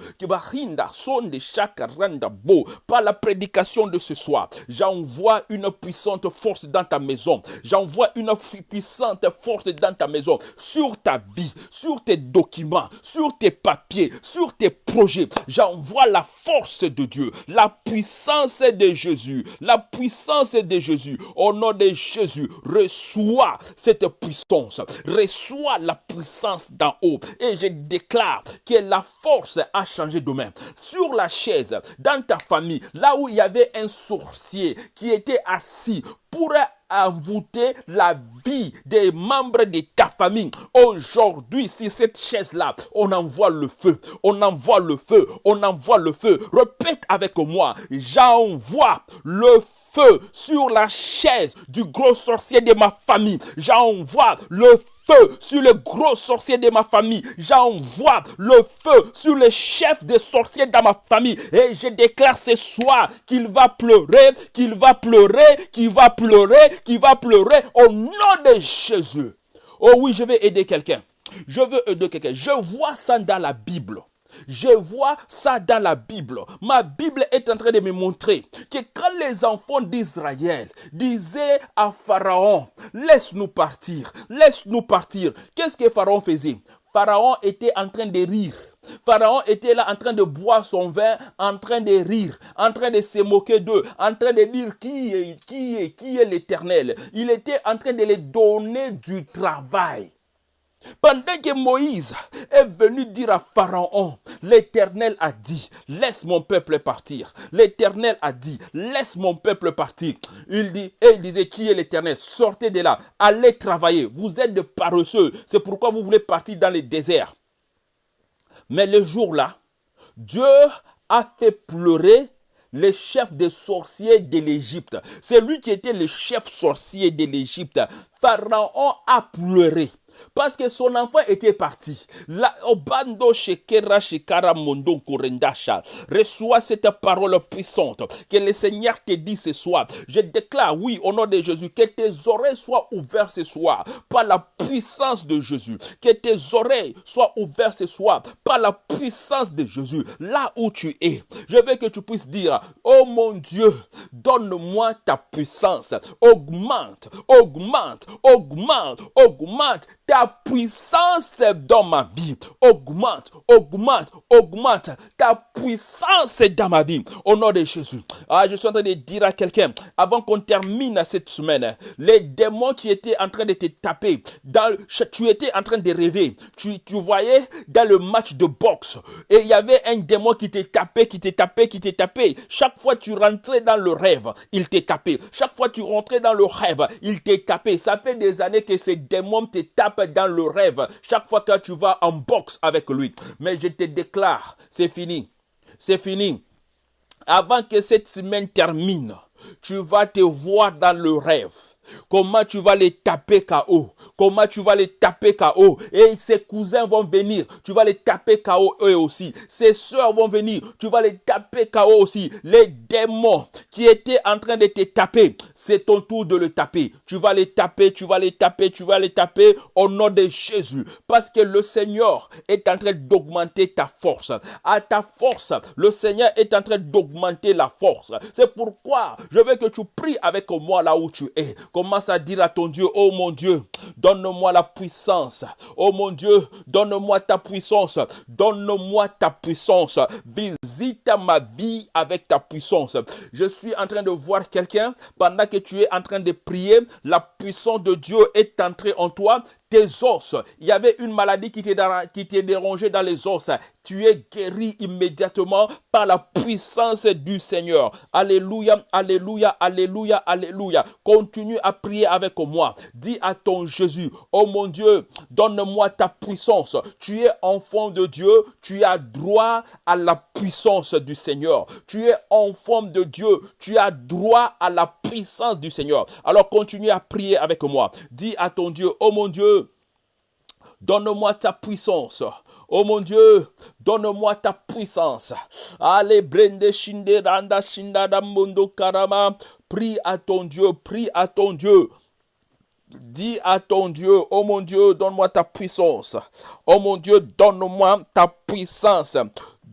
Par la prédication de ce soir, j'envoie une puissante force dans ta maison. J'envoie une puissante force dans ta maison, sur ta vie, sur tes documents, sur tes papiers, sur tes projets. J'envoie la force de Dieu, la puissance de Jésus, la puissance de Jésus au nom de Jésus, reçois cette puissance, reçois la puissance d'en haut. Et je déclare que la force a changé de main. Sur la dans ta famille, là où il y avait un sorcier qui était assis pour envoûter la vie des membres de ta famille. Aujourd'hui, si cette chaise-là, on envoie le feu, on envoie le feu, on envoie le feu. Répète avec moi, j'envoie le feu feu sur la chaise du gros sorcier de ma famille. J'envoie le feu sur le gros sorcier de ma famille. J'envoie le feu sur le chef des sorciers dans ma famille. Et je déclare ce soir qu'il va pleurer, qu'il va pleurer, qu'il va pleurer, qu'il va pleurer au nom de Jésus. Oh oui, je vais aider quelqu'un. Je veux aider quelqu'un. Je vois ça dans la Bible. Je vois ça dans la Bible. Ma Bible est en train de me montrer que quand les enfants d'Israël disaient à Pharaon, laisse-nous partir, laisse-nous partir, qu'est-ce que Pharaon faisait? Pharaon était en train de rire. Pharaon était là en train de boire son vin, en train de rire, en train de se moquer d'eux, en train de dire qui est, qui est, qui est l'éternel. Il était en train de les donner du travail. Pendant que Moïse est venu dire à Pharaon, l'Éternel a dit, laisse mon peuple partir. L'Éternel a dit, laisse mon peuple partir. Il dit, et il disait, qui est l'Éternel? Sortez de là, allez travailler. Vous êtes de paresseux. C'est pourquoi vous voulez partir dans les déserts. Mais le jour-là, Dieu a fait pleurer le chef des sorciers de l'Égypte. C'est lui qui était le chef sorcier de l'Égypte. Pharaon a pleuré. Parce que son enfant était parti. Obando. Reçois cette parole puissante que le Seigneur te dit ce soir. Je déclare, oui, au nom de Jésus, que tes oreilles soient ouvertes ce soir par la puissance de Jésus. Que tes oreilles soient ouvertes ce soir par la puissance de Jésus. Là où tu es, je veux que tu puisses dire, oh mon Dieu, donne-moi ta puissance. Augmente, augmente, augmente, augmente ta puissance dans ma vie. Augmente, augmente, augmente. Ta puissance dans ma vie. Au nom de Jésus. Ah, je suis en train de dire à quelqu'un, avant qu'on termine cette semaine, les démons qui étaient en train de te taper, dans, tu étais en train de rêver. Tu, voyais dans le match de boxe, et il y avait un démon qui te tapait, qui te tapait, qui te tapé. Chaque fois tu rentrais dans le rêve, il te tapait. Chaque fois tu rentrais dans le rêve, il te tapait. Ça fait des années que ces démons te tapent dans le rêve chaque fois que tu vas en boxe avec lui. Mais je te déclare, c'est fini. C'est fini. Avant que cette semaine termine, tu vas te voir dans le rêve. Comment tu vas les taper KO Comment tu vas les taper KO Et ses cousins vont venir. Tu vas les taper KO eux aussi. Ses soeurs vont venir. Tu vas les taper KO aussi. Les démons qui étaient en train de te taper, c'est ton tour de le taper. Tu vas les taper, tu vas les taper, tu vas les taper au nom de Jésus. Parce que le Seigneur est en train d'augmenter ta force. À ta force, le Seigneur est en train d'augmenter la force. C'est pourquoi je veux que tu pries avec moi là où tu es. Commence à dire à ton Dieu, oh mon Dieu, donne-moi la puissance. Oh mon Dieu, donne-moi ta puissance. Donne-moi ta puissance. Visite ma vie avec ta puissance. Je suis en train de voir quelqu'un, pendant que tu es en train de prier, la puissance de Dieu est entrée en toi tes os. Il y avait une maladie qui t'est dérangée dans les os. Tu es guéri immédiatement par la puissance du Seigneur. Alléluia, alléluia, alléluia, alléluia. Continue à prier avec moi. Dis à ton Jésus, oh mon Dieu, donne-moi ta puissance. Tu es enfant de Dieu, tu as droit à la puissance du Seigneur. Tu es enfant de Dieu, tu as droit à la puissance du Seigneur. Alors continue à prier avec moi. Dis à ton Dieu, oh mon Dieu, Donne-moi ta puissance. Oh mon Dieu, donne-moi ta puissance. Allez, brende shinde randa shinda karama. Prie à ton Dieu, prie à ton Dieu. Dis à ton Dieu, oh mon Dieu, donne-moi ta puissance. Oh mon Dieu, donne-moi ta puissance.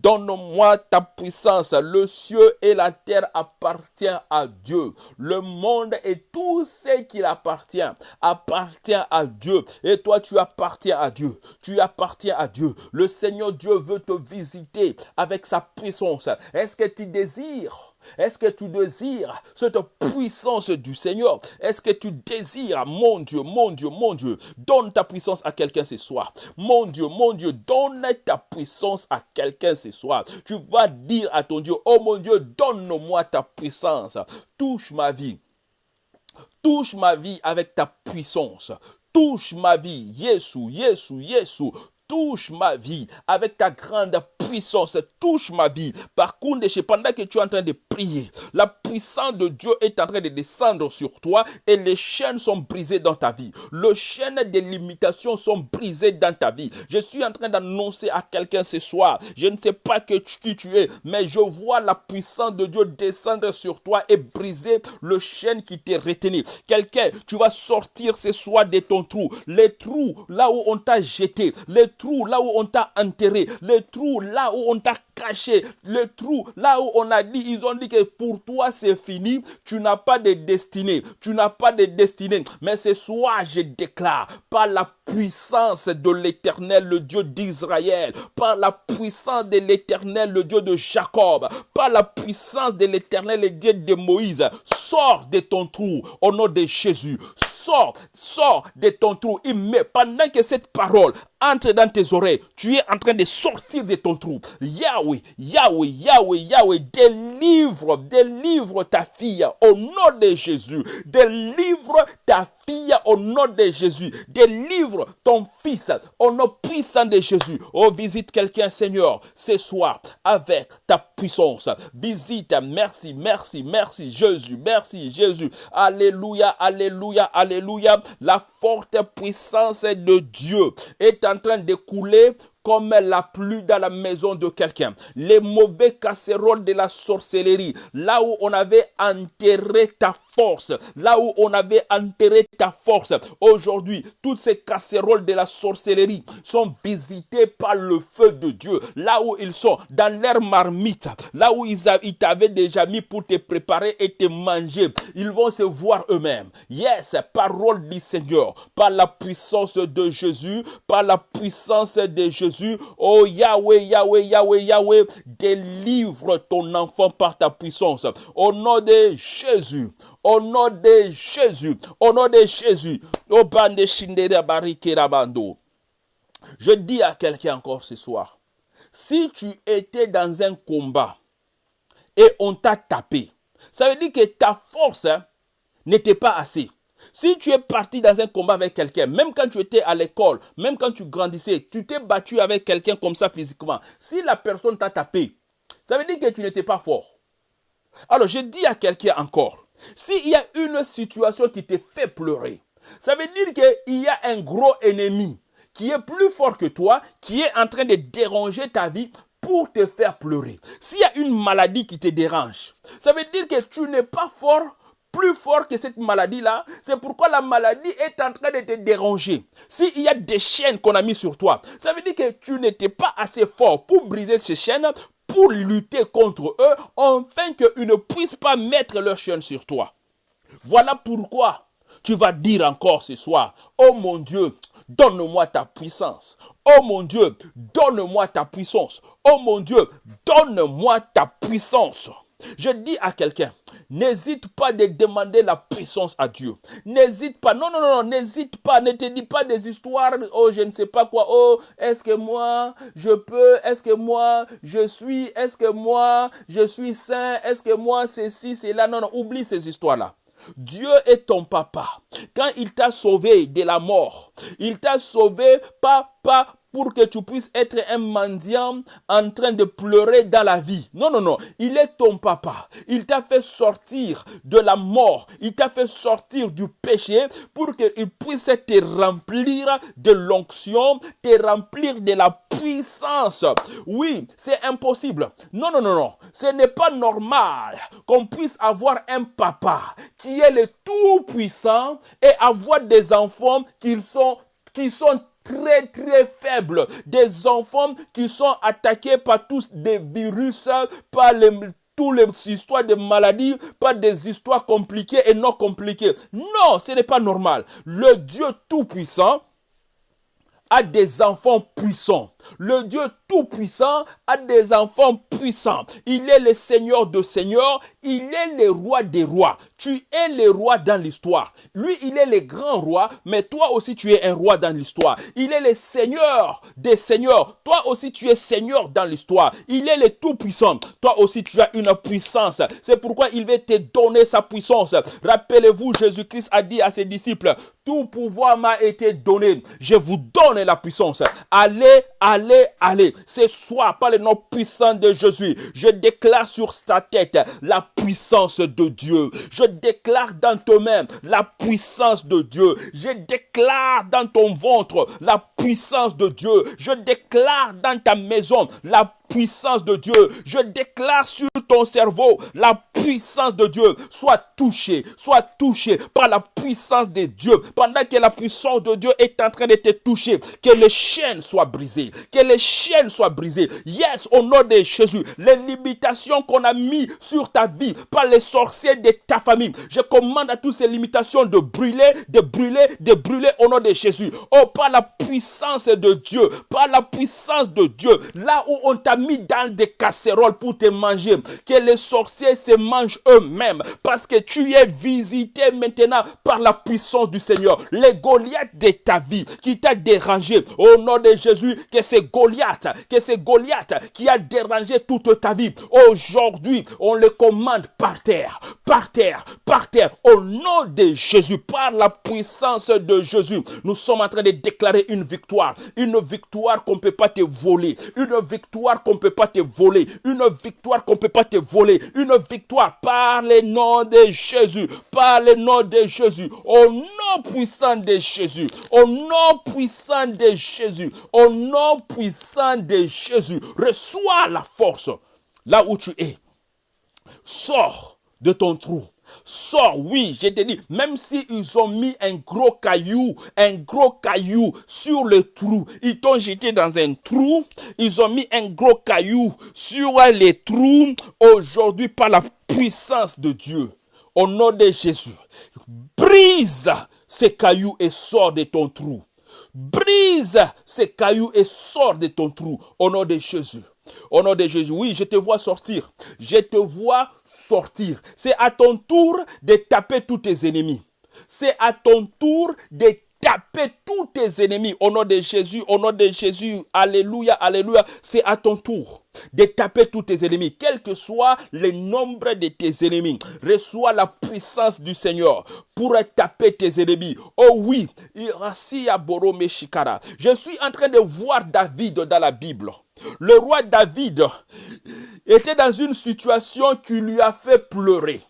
Donne-moi ta puissance. Le ciel et la terre appartiennent à Dieu. Le monde et tout ce qui appartient appartient à Dieu. Et toi, tu appartiens à Dieu. Tu appartiens à Dieu. Le Seigneur Dieu veut te visiter avec sa puissance. Est-ce que tu désires est-ce que tu désires cette puissance du Seigneur? Est-ce que tu désires, mon Dieu, mon Dieu, mon Dieu, donne ta puissance à quelqu'un ce soir. Mon Dieu, mon Dieu, donne ta puissance à quelqu'un ce soir. Tu vas dire à ton Dieu, oh mon Dieu, donne-moi ta puissance. Touche ma vie. Touche ma vie avec ta puissance. Touche ma vie. Yesu, Yesu, Yesu touche ma vie avec ta grande puissance, touche ma vie. Par contre, pendant que tu es en train de prier, la puissance de Dieu est en train de descendre sur toi et les chaînes sont brisées dans ta vie. Les chaînes des limitations sont brisées dans ta vie. Je suis en train d'annoncer à quelqu'un ce soir, je ne sais pas qui tu es, mais je vois la puissance de Dieu descendre sur toi et briser le chaîne qui t'est retenu. Quelqu'un, tu vas sortir ce soir de ton trou. Les trous là où on t'a jeté, les trous là où on t'a enterré, les trous là où on t'a caché, le trou, là où on a dit, ils ont dit que pour toi c'est fini, tu n'as pas de destinée, tu n'as pas de destinée. Mais ce soir, je déclare, par la puissance de l'éternel, le Dieu d'Israël, par la puissance de l'éternel, le Dieu de Jacob, par la puissance de l'éternel, le Dieu de Moïse, sors de ton trou au nom de Jésus sors, sors de ton trou. met pendant que cette parole entre dans tes oreilles, tu es en train de sortir de ton trou. Yahweh, Yahweh, Yahweh, Yahweh, délivre, délivre ta fille au nom de Jésus. Délivre ta fille au nom de Jésus. Délivre ton fils au nom puissant de Jésus. Oh, visite quelqu'un, Seigneur, ce soir avec ta puissance. Visite, merci, merci, merci, Jésus, merci, Jésus. Alléluia, alléluia, alléluia. La forte puissance de Dieu est en train de couler comme la pluie dans la maison de quelqu'un. Les mauvais casseroles de la sorcellerie, là où on avait enterré ta force, là où on avait enterré ta force. Aujourd'hui, toutes ces casseroles de la sorcellerie sont visitées par le feu de Dieu. Là où ils sont, dans leur marmite, là où ils, t'avaient déjà mis pour te préparer et te manger, ils vont se voir eux-mêmes. Yes, parole du Seigneur, par la puissance de Jésus, par la puissance de Jésus Oh Yahweh, Yahweh, Yahweh, Yahweh, délivre ton enfant par ta puissance. Au nom de Jésus. Au nom de Jésus. Au nom de Jésus. Je dis à quelqu'un encore ce soir. Si tu étais dans un combat et on t'a tapé, ça veut dire que ta force hein, n'était pas assez. Si tu es parti dans un combat avec quelqu'un, même quand tu étais à l'école, même quand tu grandissais, tu t'es battu avec quelqu'un comme ça physiquement, si la personne t'a tapé, ça veut dire que tu n'étais pas fort. Alors je dis à quelqu'un encore, s'il y a une situation qui te fait pleurer, ça veut dire qu'il y a un gros ennemi qui est plus fort que toi, qui est en train de déranger ta vie pour te faire pleurer. S'il y a une maladie qui te dérange, ça veut dire que tu n'es pas fort plus fort que cette maladie-là. C'est pourquoi la maladie est en train de te déranger. S'il y a des chaînes qu'on a mis sur toi, ça veut dire que tu n'étais pas assez fort pour briser ces chaînes, pour lutter contre eux, afin qu'ils ne puissent pas mettre leurs chaînes sur toi. Voilà pourquoi tu vas dire encore ce soir, oh mon Dieu, donne-moi ta puissance. Oh mon Dieu, donne-moi ta puissance. Oh mon Dieu, donne-moi ta puissance. Je dis à quelqu'un, n'hésite pas de demander la puissance à Dieu. N'hésite pas. Non, non, non, n'hésite pas. Ne te dis pas des histoires. Oh, je ne sais pas quoi. Oh, est-ce que moi, je peux. Est-ce que moi, je suis. Est-ce que moi, je suis saint. Est-ce que moi, ceci, c'est là. Non, non, oublie ces histoires-là. Dieu est ton papa. Quand il t'a sauvé de la mort, il t'a sauvé pas, pas pour que tu puisses être un mendiant en train de pleurer dans la vie. Non, non, non. Il est ton papa. Il t'a fait sortir de la mort. Il t'a fait sortir du péché pour qu'il puisse te remplir de l'onction, te remplir de la puissance. Oui, c'est impossible. Non, non, non, non. Ce n'est pas normal qu'on puisse avoir un papa qui est le tout-puissant et avoir des enfants qui sont qui sont très très faibles, des enfants qui sont attaqués par tous des virus, par les, toutes les histoires de maladies, par des histoires compliquées et non compliquées. Non, ce n'est pas normal. Le Dieu Tout-Puissant a des enfants puissants. Le Dieu Tout-Puissant a des enfants puissants. Il est le Seigneur de Seigneurs. Il est le roi des rois. Tu es le roi dans l'histoire. Lui, il est le grand roi, mais toi aussi, tu es un roi dans l'histoire. Il est le Seigneur des Seigneurs. Toi aussi, tu es Seigneur dans l'histoire. Il est le Tout-Puissant. Toi aussi, tu as une puissance. C'est pourquoi il veut te donner sa puissance. Rappelez-vous, Jésus-Christ a dit à ses disciples, tout pouvoir m'a été donné. Je vous donne la puissance. Allez, allez, allez. Ce soir, par le nom puissant de Jésus, je déclare sur ta tête la puissance de Dieu. Je déclare dans main la puissance de Dieu. Je déclare dans ton ventre la puissance de Dieu. Je déclare dans ta maison la puissance de Dieu. Je déclare sur ton cerveau la puissance de Dieu. Soit touché, soit touché par la puissance de Dieu. Pendant que la puissance de Dieu est en train de te toucher, que les chaînes soient brisées. Que les chaînes soient brisées. Yes, au nom de Jésus, les limitations qu'on a mis sur ta vie par les sorciers de ta famille, je commande à toutes ces limitations de brûler, de brûler, de brûler au nom de Jésus. Oh, par la puissance de Dieu, par la puissance de Dieu, là où on t'a mis dans des casseroles pour te manger, que les sorciers se mangent eux-mêmes, parce que tu es visité maintenant par la puissance du Seigneur. Les Goliaths de ta vie qui t'a dérangé, au nom de Jésus, que c'est Goliath, que c'est Goliath qui a dérangé toute ta vie. Aujourd'hui, on le commande par terre, par terre, par terre, au nom de Jésus, par la puissance de Jésus. Nous sommes en train de déclarer une victoire, une victoire qu'on ne peut pas te voler, une victoire peut pas te voler, une victoire qu'on peut pas te voler, une victoire par le nom de Jésus, par le nom de Jésus, au nom puissant de Jésus, au nom puissant de Jésus, au nom puissant de Jésus, reçois la force. Là où tu es. Sors de ton trou. Sors, oui, je te dis, même si ils ont mis un gros caillou, un gros caillou sur le trou, ils t'ont jeté dans un trou, ils ont mis un gros caillou sur les trous, aujourd'hui par la puissance de Dieu, au nom de Jésus, brise ces cailloux et sors de ton trou. Brise ces cailloux et sors de ton trou, au nom de Jésus. Au nom de Jésus, oui, je te vois sortir. Je te vois sortir. C'est à ton tour de taper tous tes ennemis. C'est à ton tour de taper tous tes ennemis. Au nom de Jésus, au nom de Jésus, alléluia, alléluia. C'est à ton tour de taper tous tes ennemis, quel que soit le nombre de tes ennemis. Reçois la puissance du Seigneur pour taper tes ennemis. Oh oui, je suis en train de voir David dans la Bible. Le roi David était dans une situation qui lui a fait pleurer.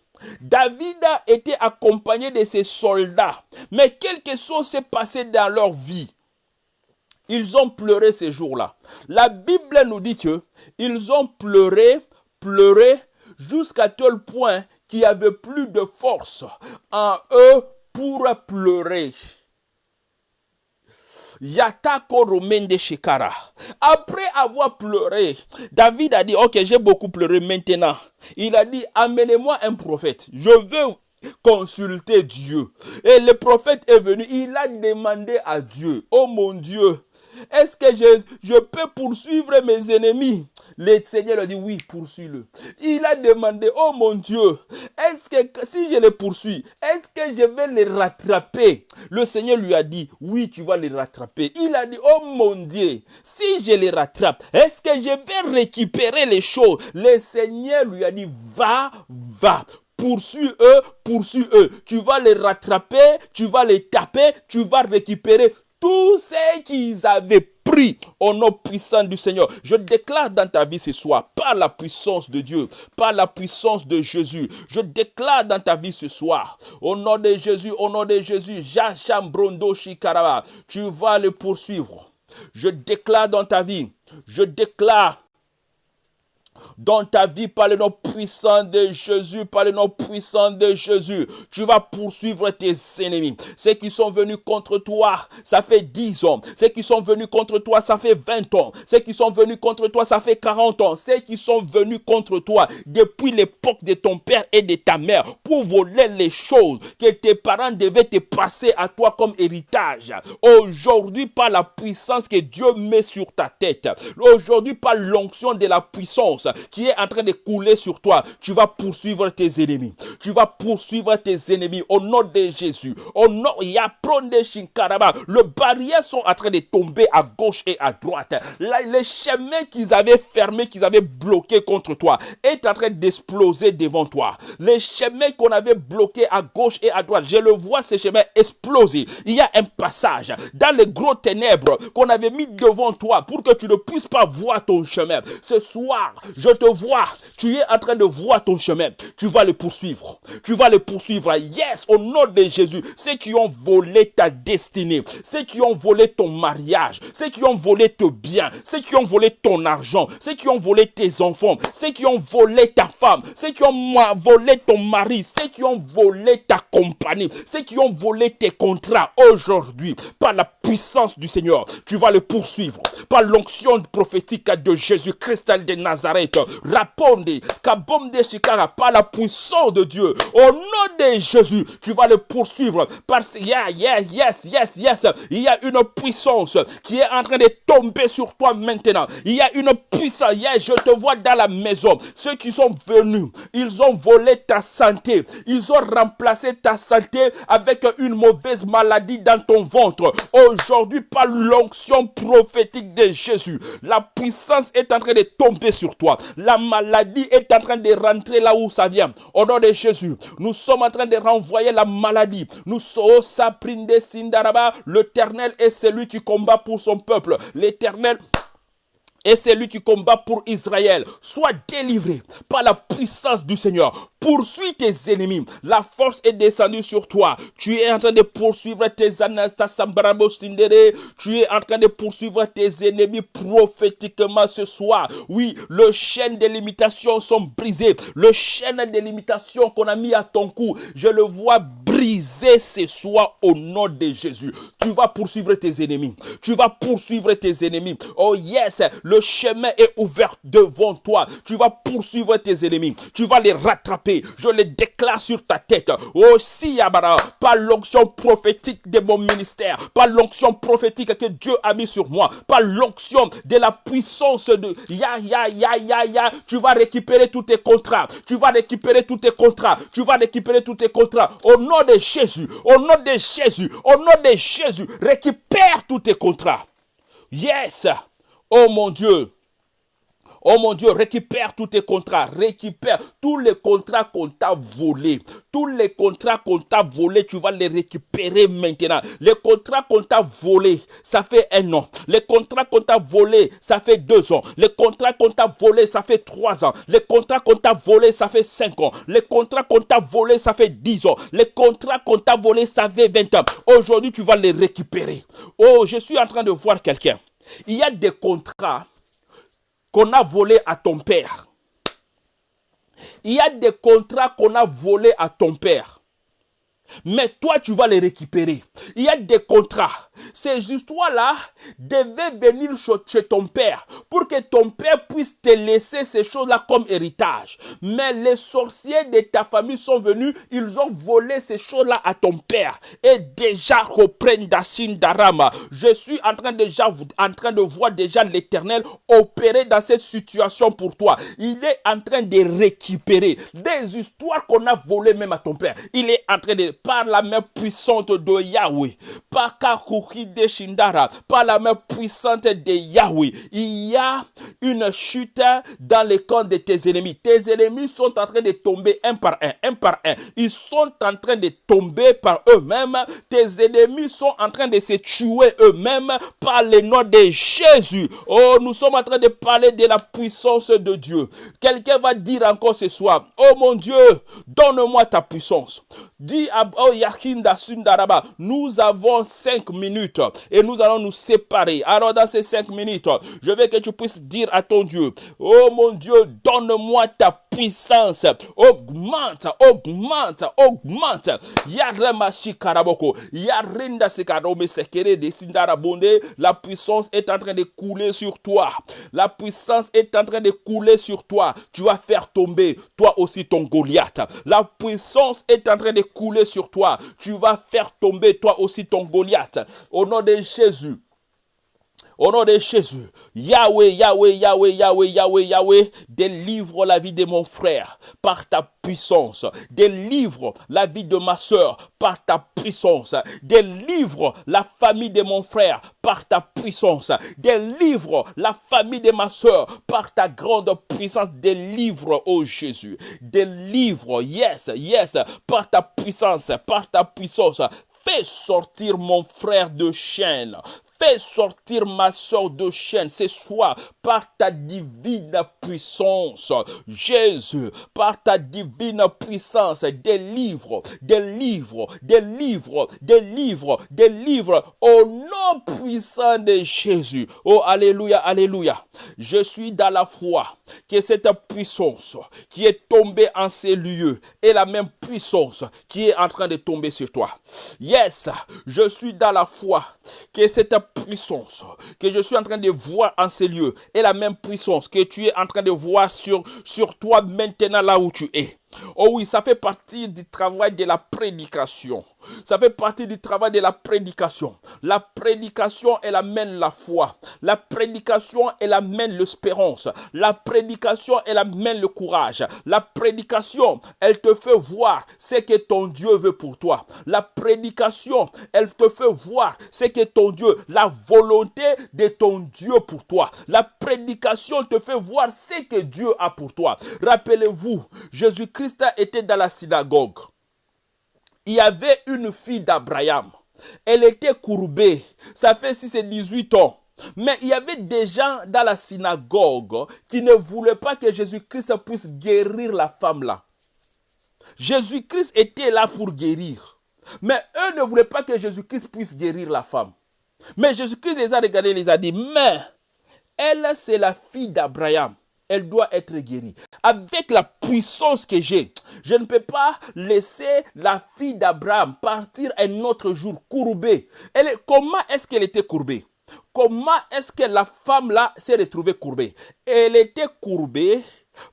David a été accompagné de ses soldats, mais quelque chose s'est passé dans leur vie. Ils ont pleuré ces jours-là. La Bible nous dit que ils ont pleuré, pleuré jusqu'à tel point qu'il n'y avait plus de force en eux pour pleurer. Yatako de Shekara. Après avoir pleuré, David a dit, ok, j'ai beaucoup pleuré maintenant. Il a dit, amenez-moi un prophète. Je veux consulter Dieu. Et le prophète est venu, il a demandé à Dieu, oh mon Dieu, est-ce que je, je peux poursuivre mes ennemis? Le Seigneur lui a dit, oui, poursuis-le. Il a demandé, oh mon Dieu, est-ce que si je le poursuis, est-ce que je vais les rattraper? Le Seigneur lui a dit, oui, tu vas les rattraper. Il a dit, oh mon Dieu, si je les rattrape, est-ce que je vais récupérer les choses? Le Seigneur lui a dit, va, va poursuis-eux, poursuis-eux. Tu vas les rattraper, tu vas les taper, tu vas récupérer tout ce qu'ils avaient pris au nom puissant du Seigneur. Je déclare dans ta vie ce soir, par la puissance de Dieu, par la puissance de Jésus, je déclare dans ta vie ce soir, au nom de Jésus, au nom de Jésus, Brondo Shikaraba, tu vas le poursuivre. Je déclare dans ta vie, je déclare dans ta vie par le nom puissant de Jésus, par le nom puissant de Jésus. Tu vas poursuivre tes ennemis. Ceux qui sont venus contre toi, ça fait 10 ans. Ceux qui sont venus contre toi, ça fait 20 ans. Ceux qui sont venus contre toi, ça fait 40 ans. Ceux qui sont venus contre toi depuis l'époque de ton père et de ta mère pour voler les choses que tes parents devaient te passer à toi comme héritage. Aujourd'hui, par la puissance que Dieu met sur ta tête. Aujourd'hui, par l'onction de la puissance qui est en train de couler sur toi, tu vas poursuivre tes ennemis. Tu vas poursuivre tes ennemis au nom de Jésus. Au nom, de Shinkaraba. Les barrières sont en train de tomber à gauche et à droite. les chemins qu'ils avaient fermés, qu'ils avaient bloqués contre toi, est en train d'exploser devant toi. Les chemins qu'on avait bloqués à gauche et à droite, je le vois ces chemins exploser. Il y a un passage dans les gros ténèbres qu'on avait mis devant toi pour que tu ne puisses pas voir ton chemin. Ce soir, je te vois, tu es en train de voir ton chemin. Tu vas le poursuivre. Tu vas le poursuivre. Yes, au nom de Jésus. Ceux qui ont volé ta destinée, ceux qui ont volé ton mariage, ceux qui ont volé tes biens, ceux qui ont volé ton argent, ceux qui ont volé tes enfants, ceux qui ont volé ta femme, ceux qui ont volé ton mari, ceux qui ont volé ta compagnie, ceux qui ont volé tes contrats aujourd'hui, par la puissance du Seigneur, tu vas le poursuivre. Par l'onction prophétique de Jésus-Christ de Nazareth, raponde, kabomde shikara, par la puissance de Dieu, au nom de Jésus, tu vas le poursuivre. Parce que, yeah, yeah, yes, yes, yes, il y a une puissance qui est en train de tomber sur toi maintenant. Il y a une puissance, yeah, je te vois dans la maison. Ceux qui sont venus, ils ont volé ta santé. Ils ont remplacé ta santé avec une mauvaise maladie dans ton ventre. Aujourd'hui, par l'onction prophétique de Jésus, la puissance est en train de tomber sur toi. La maladie est en train de rentrer là où ça vient. Au nom de Jésus, nous sommes en train de renvoyer la maladie. Nous sommes saprinde sindaraba. L'éternel est celui qui combat pour son peuple. L'éternel et c'est lui qui combat pour Israël. Sois délivré par la puissance du Seigneur. Poursuis tes ennemis. La force est descendue sur toi. Tu es en train de poursuivre tes Anastas Tu es en train de poursuivre tes ennemis prophétiquement ce soir. Oui, le chaîne des limitations sont brisées. Le chaîne des limitations qu'on a mis à ton cou, je le vois brisé ce soir au nom de Jésus. Tu vas poursuivre tes ennemis. Tu vas poursuivre tes ennemis. Oh yes, le chemin est ouvert devant toi. Tu vas poursuivre tes ennemis. Tu vas les rattraper. Je les déclare sur ta tête. Aussi, Yabara, par l'onction prophétique de mon ministère, par l'onction prophétique que Dieu a mis sur moi, par l'onction de la puissance de Ya, ya, ya, ya, ya, tu vas récupérer tous tes contrats. Tu vas récupérer tous tes contrats. Tu vas récupérer tous tes contrats. Au nom de Jésus, au nom de Jésus, au nom de Jésus, récupère tous tes contrats. Yes. Oh mon Dieu. Oh mon Dieu, récupère tous tes contrats, récupère tous les contrats qu'on t'a volés. Tous les contrats qu'on t'a volés, tu vas les récupérer maintenant. Les contrats qu'on t'a volés, ça fait un an. Les contrats qu'on t'a volés, ça fait deux ans. Les contrats qu'on t'a volés, ça fait trois ans. Les contrats qu'on t'a volés, ça fait cinq ans. Les contrats qu'on t'a volés, ça fait dix ans. Les contrats qu'on t'a volés, ça fait vingt ans. Aujourd'hui, tu vas les récupérer. Oh, je suis en train de voir quelqu'un. Il y a des contrats qu'on a volés à ton père. Il y a des contrats qu'on a volés à ton père. Mais toi, tu vas les récupérer. Il y a des contrats. Ces histoires-là devaient venir chez ton père pour que ton père puisse te laisser ces choses-là comme héritage. Mais les sorciers de ta famille sont venus, ils ont volé ces choses-là à ton père. Et déjà, reprennent Dashin Darama. Je suis en train, de voir déjà l'éternel opérer dans cette situation pour toi. Il est en train de récupérer des histoires qu'on a volées même à ton père. Il est en train de par la main puissante de Yahweh, par de Shindara, par la main puissante de Yahweh, il y a une chute dans les camps de tes ennemis. Tes ennemis sont en train de tomber un par un, un par un. Ils sont en train de tomber par eux-mêmes. Tes ennemis sont en train de se tuer eux-mêmes par le nom de Jésus. Oh, nous sommes en train de parler de la puissance de Dieu. Quelqu'un va dire encore ce soir, oh mon Dieu, donne-moi ta puissance. Dis à oh Yahinda Sundaraba, nous avons cinq minutes et nous allons nous séparer. Alors dans ces cinq minutes, je veux que tu puisses dire à ton Dieu, oh mon Dieu, donne-moi ta puissance. Augmente, augmente, augmente. Yaremashi karaboko. Yarinda sekere. La puissance est en train de couler sur toi. La puissance est en train de couler sur toi. Tu vas faire tomber toi aussi ton Goliath. La puissance est en train de couler sur toi. Tu vas faire tomber toi aussi ton Goliath. Au nom de Jésus. Au nom de Jésus, Yahweh, Yahweh, Yahweh, Yahweh, Yahweh, Yahweh, délivre la vie de mon frère par ta puissance. Délivre la vie de ma soeur par ta puissance. Délivre la famille de mon frère par ta puissance. Délivre la famille de ma soeur par ta grande puissance. Délivre, oh Jésus. Délivre, yes, yes, par ta puissance, par ta puissance. Fais sortir mon frère de chaîne. Fais sortir ma soeur de chaîne ce soir par ta divine puissance. Jésus, par ta divine puissance, délivre, délivre, délivre, délivre, délivre au nom puissant de Jésus. Oh, Alléluia, Alléluia. Je suis dans la foi que cette puissance qui est tombée en ces lieux est la même puissance qui est en train de tomber sur toi. Yes, je suis dans la foi que cette puissance que je suis en train de voir en ces lieux est la même puissance que tu es en train de voir sur, sur toi maintenant là où tu es. Oh oui, ça fait partie du travail de la prédication. Ça fait partie du travail de la prédication. La prédication, elle amène la foi. La prédication, elle amène l'espérance. La prédication, elle amène le courage. La prédication, elle te fait voir ce que ton Dieu veut pour toi. La prédication, elle te fait voir ce que ton Dieu, la volonté de ton Dieu pour toi. La prédication te fait voir ce que Dieu a pour toi. Rappelez-vous, Jésus-Christ était dans la synagogue il y avait une fille d'Abraham. Elle était courbée. Ça fait 6 et 18 ans. Mais il y avait des gens dans la synagogue qui ne voulaient pas que Jésus-Christ puisse guérir la femme là. Jésus-Christ était là pour guérir. Mais eux ne voulaient pas que Jésus-Christ puisse guérir la femme. Mais Jésus-Christ les a regardés les a dit, mais elle, c'est la fille d'Abraham elle doit être guérie. Avec la puissance que j'ai, je ne peux pas laisser la fille d'Abraham partir un autre jour courbée. Comment est-ce qu'elle était courbée? Comment est-ce que la femme là s'est retrouvée courbée? Elle était courbée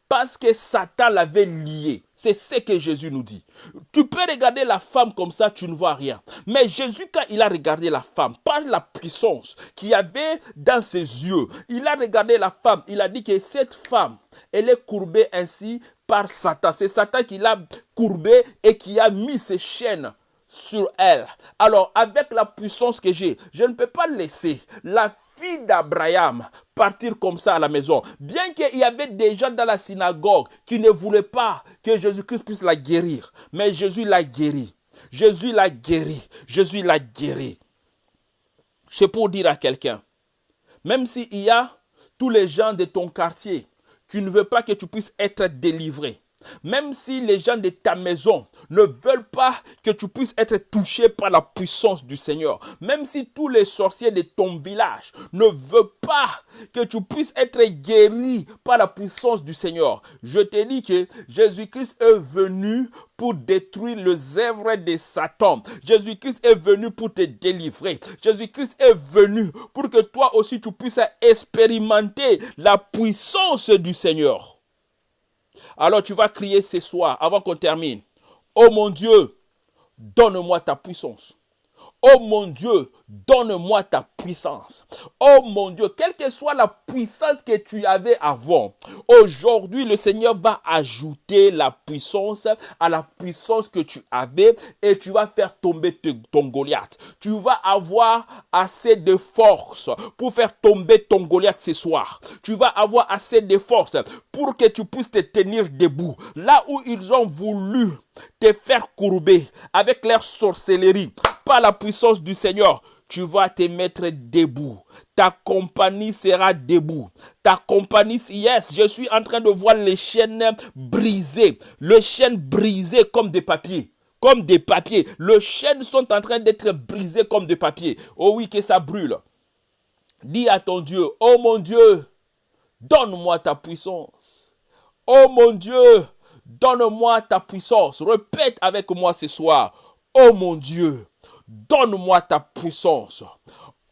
parce que Satan l'avait liée. C'est ce que Jésus nous dit. Tu peux regarder la femme comme ça, tu ne vois rien. Mais Jésus, quand il a regardé la femme, par la puissance qu'il y avait dans ses yeux, il a regardé la femme, il a dit que cette femme, elle est courbée ainsi par Satan. C'est Satan qui l'a courbée et qui a mis ses chaînes sur elle. Alors, avec la puissance que j'ai, je ne peux pas laisser la fille d'Abraham partir comme ça à la maison. Bien qu'il y avait des gens dans la synagogue qui ne voulaient pas que Jésus-Christ puisse la guérir. Mais Jésus l'a guéri. Jésus l'a guéri. Jésus l'a guéri. C'est pour dire à quelqu'un, même s'il y a tous les gens de ton quartier qui ne veulent pas que tu puisses être délivré, même si les gens de ta maison ne veulent pas que tu puisses être touché par la puissance du Seigneur, même si tous les sorciers de ton village ne veulent pas que tu puisses être guéri par la puissance du Seigneur, je te dis que Jésus-Christ est venu pour détruire les œuvres de Satan. Jésus-Christ est venu pour te délivrer. Jésus-Christ est venu pour que toi aussi tu puisses expérimenter la puissance du Seigneur. Alors tu vas crier ce soir, avant qu'on termine. Oh mon Dieu, donne-moi ta puissance. Oh mon Dieu, donne-moi ta puissance. Oh mon Dieu, quelle que soit la puissance que tu avais avant, aujourd'hui le Seigneur va ajouter la puissance à la puissance que tu avais et tu vas faire tomber ton Goliath. Tu vas avoir assez de force pour faire tomber ton Goliath ce soir. Tu vas avoir assez de force pour que tu puisses te tenir debout. Là où ils ont voulu te faire courber avec leur sorcellerie, la puissance du Seigneur, tu vas te mettre debout. Ta compagnie sera debout. Ta compagnie, yes, je suis en train de voir les chaînes brisées. Les chaînes brisées comme des papiers. Comme des papiers. Les chaînes sont en train d'être brisées comme des papiers. Oh oui, que ça brûle. Dis à ton Dieu, oh mon Dieu, donne-moi ta puissance. Oh mon Dieu, donne-moi ta puissance. Répète avec moi ce soir, oh mon Dieu, donne-moi ta puissance.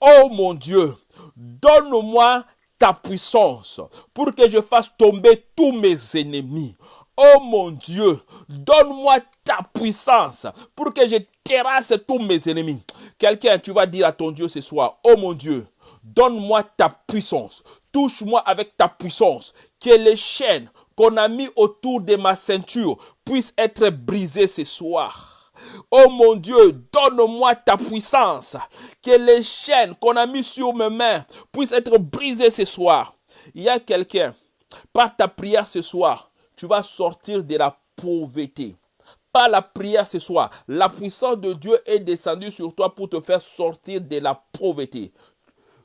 Oh mon Dieu, donne-moi ta puissance pour que je fasse tomber tous mes ennemis. Oh mon Dieu, donne-moi ta puissance pour que je terrasse tous mes ennemis. Quelqu'un, tu vas dire à ton Dieu ce soir, oh mon Dieu, donne-moi ta puissance. Touche-moi avec ta puissance. Que les chaînes qu'on a mis autour de ma ceinture puissent être brisées ce soir. Oh mon Dieu, donne-moi ta puissance. Que les chaînes qu'on a mis sur mes mains puissent être brisées ce soir. Il y a quelqu'un, par ta prière ce soir, tu vas sortir de la pauvreté. Par la prière ce soir, la puissance de Dieu est descendue sur toi pour te faire sortir de la pauvreté.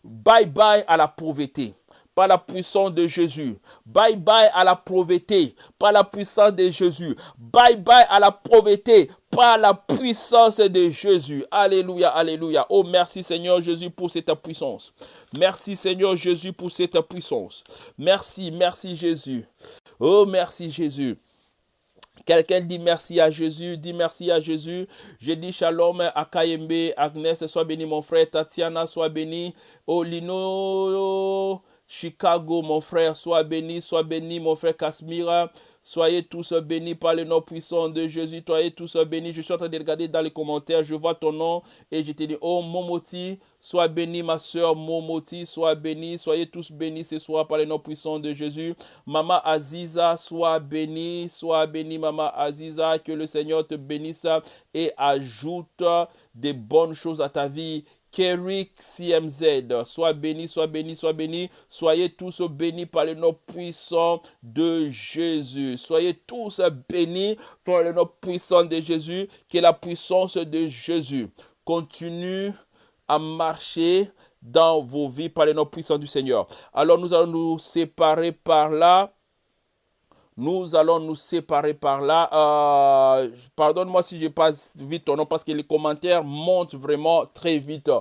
Bye bye à la pauvreté par la puissance de Jésus. Bye bye à la pauvreté par la puissance de Jésus. Bye bye à la pauvreté par la puissance de Jésus. Alléluia, alléluia. Oh, merci Seigneur Jésus pour cette puissance. Merci Seigneur Jésus pour cette puissance. Merci, merci Jésus. Oh, merci Jésus. Quelqu'un dit merci à Jésus, dit merci à Jésus. Je dis shalom à Kayembe, Agnès, sois béni mon frère, Tatiana, sois béni. Olino, Chicago, mon frère, sois béni, sois béni, mon frère Kasmira. Soyez tous bénis par le nom puissant de Jésus. Soyez tous bénis. Je suis en train de regarder dans les commentaires. Je vois ton nom et je te dis, oh Momoti, sois béni, ma soeur Momoti, sois béni. Soyez tous bénis ce soir par le nom puissant de Jésus. Maman Aziza, sois béni, sois béni, Maman Aziza. Que le Seigneur te bénisse et ajoute des bonnes choses à ta vie Kerik CMZ, sois béni, sois béni, sois béni. Soyez tous bénis par le nom puissant de Jésus. Soyez tous bénis par le nom puissant de Jésus, qui est la puissance de Jésus. Continue à marcher dans vos vies par le nom puissant du Seigneur. Alors nous allons nous séparer par là. Nous allons nous séparer par là. Euh, Pardonne-moi si je passe vite ton nom parce que les commentaires montent vraiment très vite.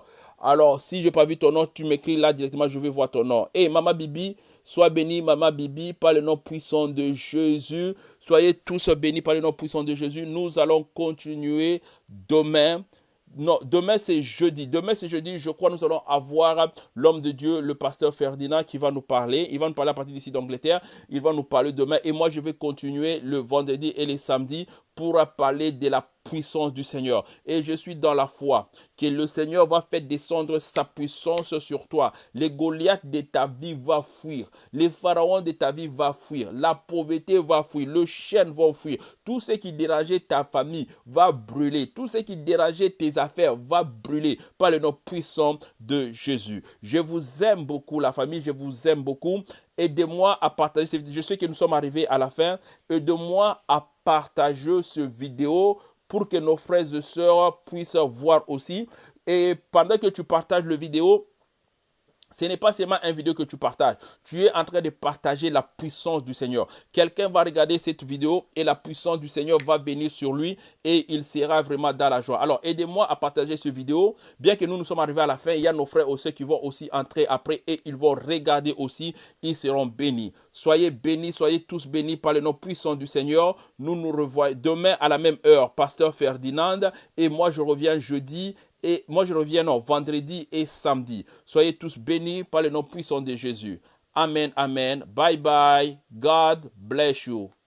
Alors, si je n'ai pas vu ton nom, tu m'écris là directement, je vais voir ton nom. Et Mama Bibi, sois béni, Mama Bibi, par le nom puissant de Jésus. Soyez tous bénis par le nom puissant de Jésus. Nous allons continuer demain non, demain c'est jeudi. Demain c'est jeudi. Je crois nous allons avoir l'homme de Dieu, le pasteur Ferdinand, qui va nous parler. Il va nous parler à partir d'ici d'Angleterre. Il va nous parler demain. Et moi, je vais continuer le vendredi et les samedis pour parler de la puissance du Seigneur. Et je suis dans la foi que le Seigneur va faire descendre sa puissance sur toi. Les Goliaths de ta vie vont fuir. Les pharaons de ta vie vont fuir. La pauvreté va fuir. Le chien va fuir. Tout ce qui dérangeait ta famille va brûler. Tout ce qui dérangeait tes affaires va brûler par le nom puissant de Jésus. Je vous aime beaucoup, la famille. Je vous aime beaucoup. Aidez-moi à partager cette vidéo. Je sais que nous sommes arrivés à la fin. Aidez-moi à partager cette vidéo pour que nos frères et sœurs puissent voir aussi. Et pendant que tu partages la vidéo, ce n'est pas seulement une vidéo que tu partages. Tu es en train de partager la puissance du Seigneur. Quelqu'un va regarder cette vidéo et la puissance du Seigneur va venir sur lui et il sera vraiment dans la joie. Alors, aidez-moi à partager cette vidéo. Bien que nous nous sommes arrivés à la fin, il y a nos frères aussi qui vont aussi entrer après et ils vont regarder aussi. Ils seront bénis. Soyez bénis, soyez tous bénis par le nom puissant du Seigneur. Nous nous revoyons demain à la même heure, Pasteur Ferdinand. Et moi, je reviens jeudi et moi, je reviens vendredi et samedi. Soyez tous bénis par le nom puissant de Jésus. Amen, amen. Bye bye. God bless you.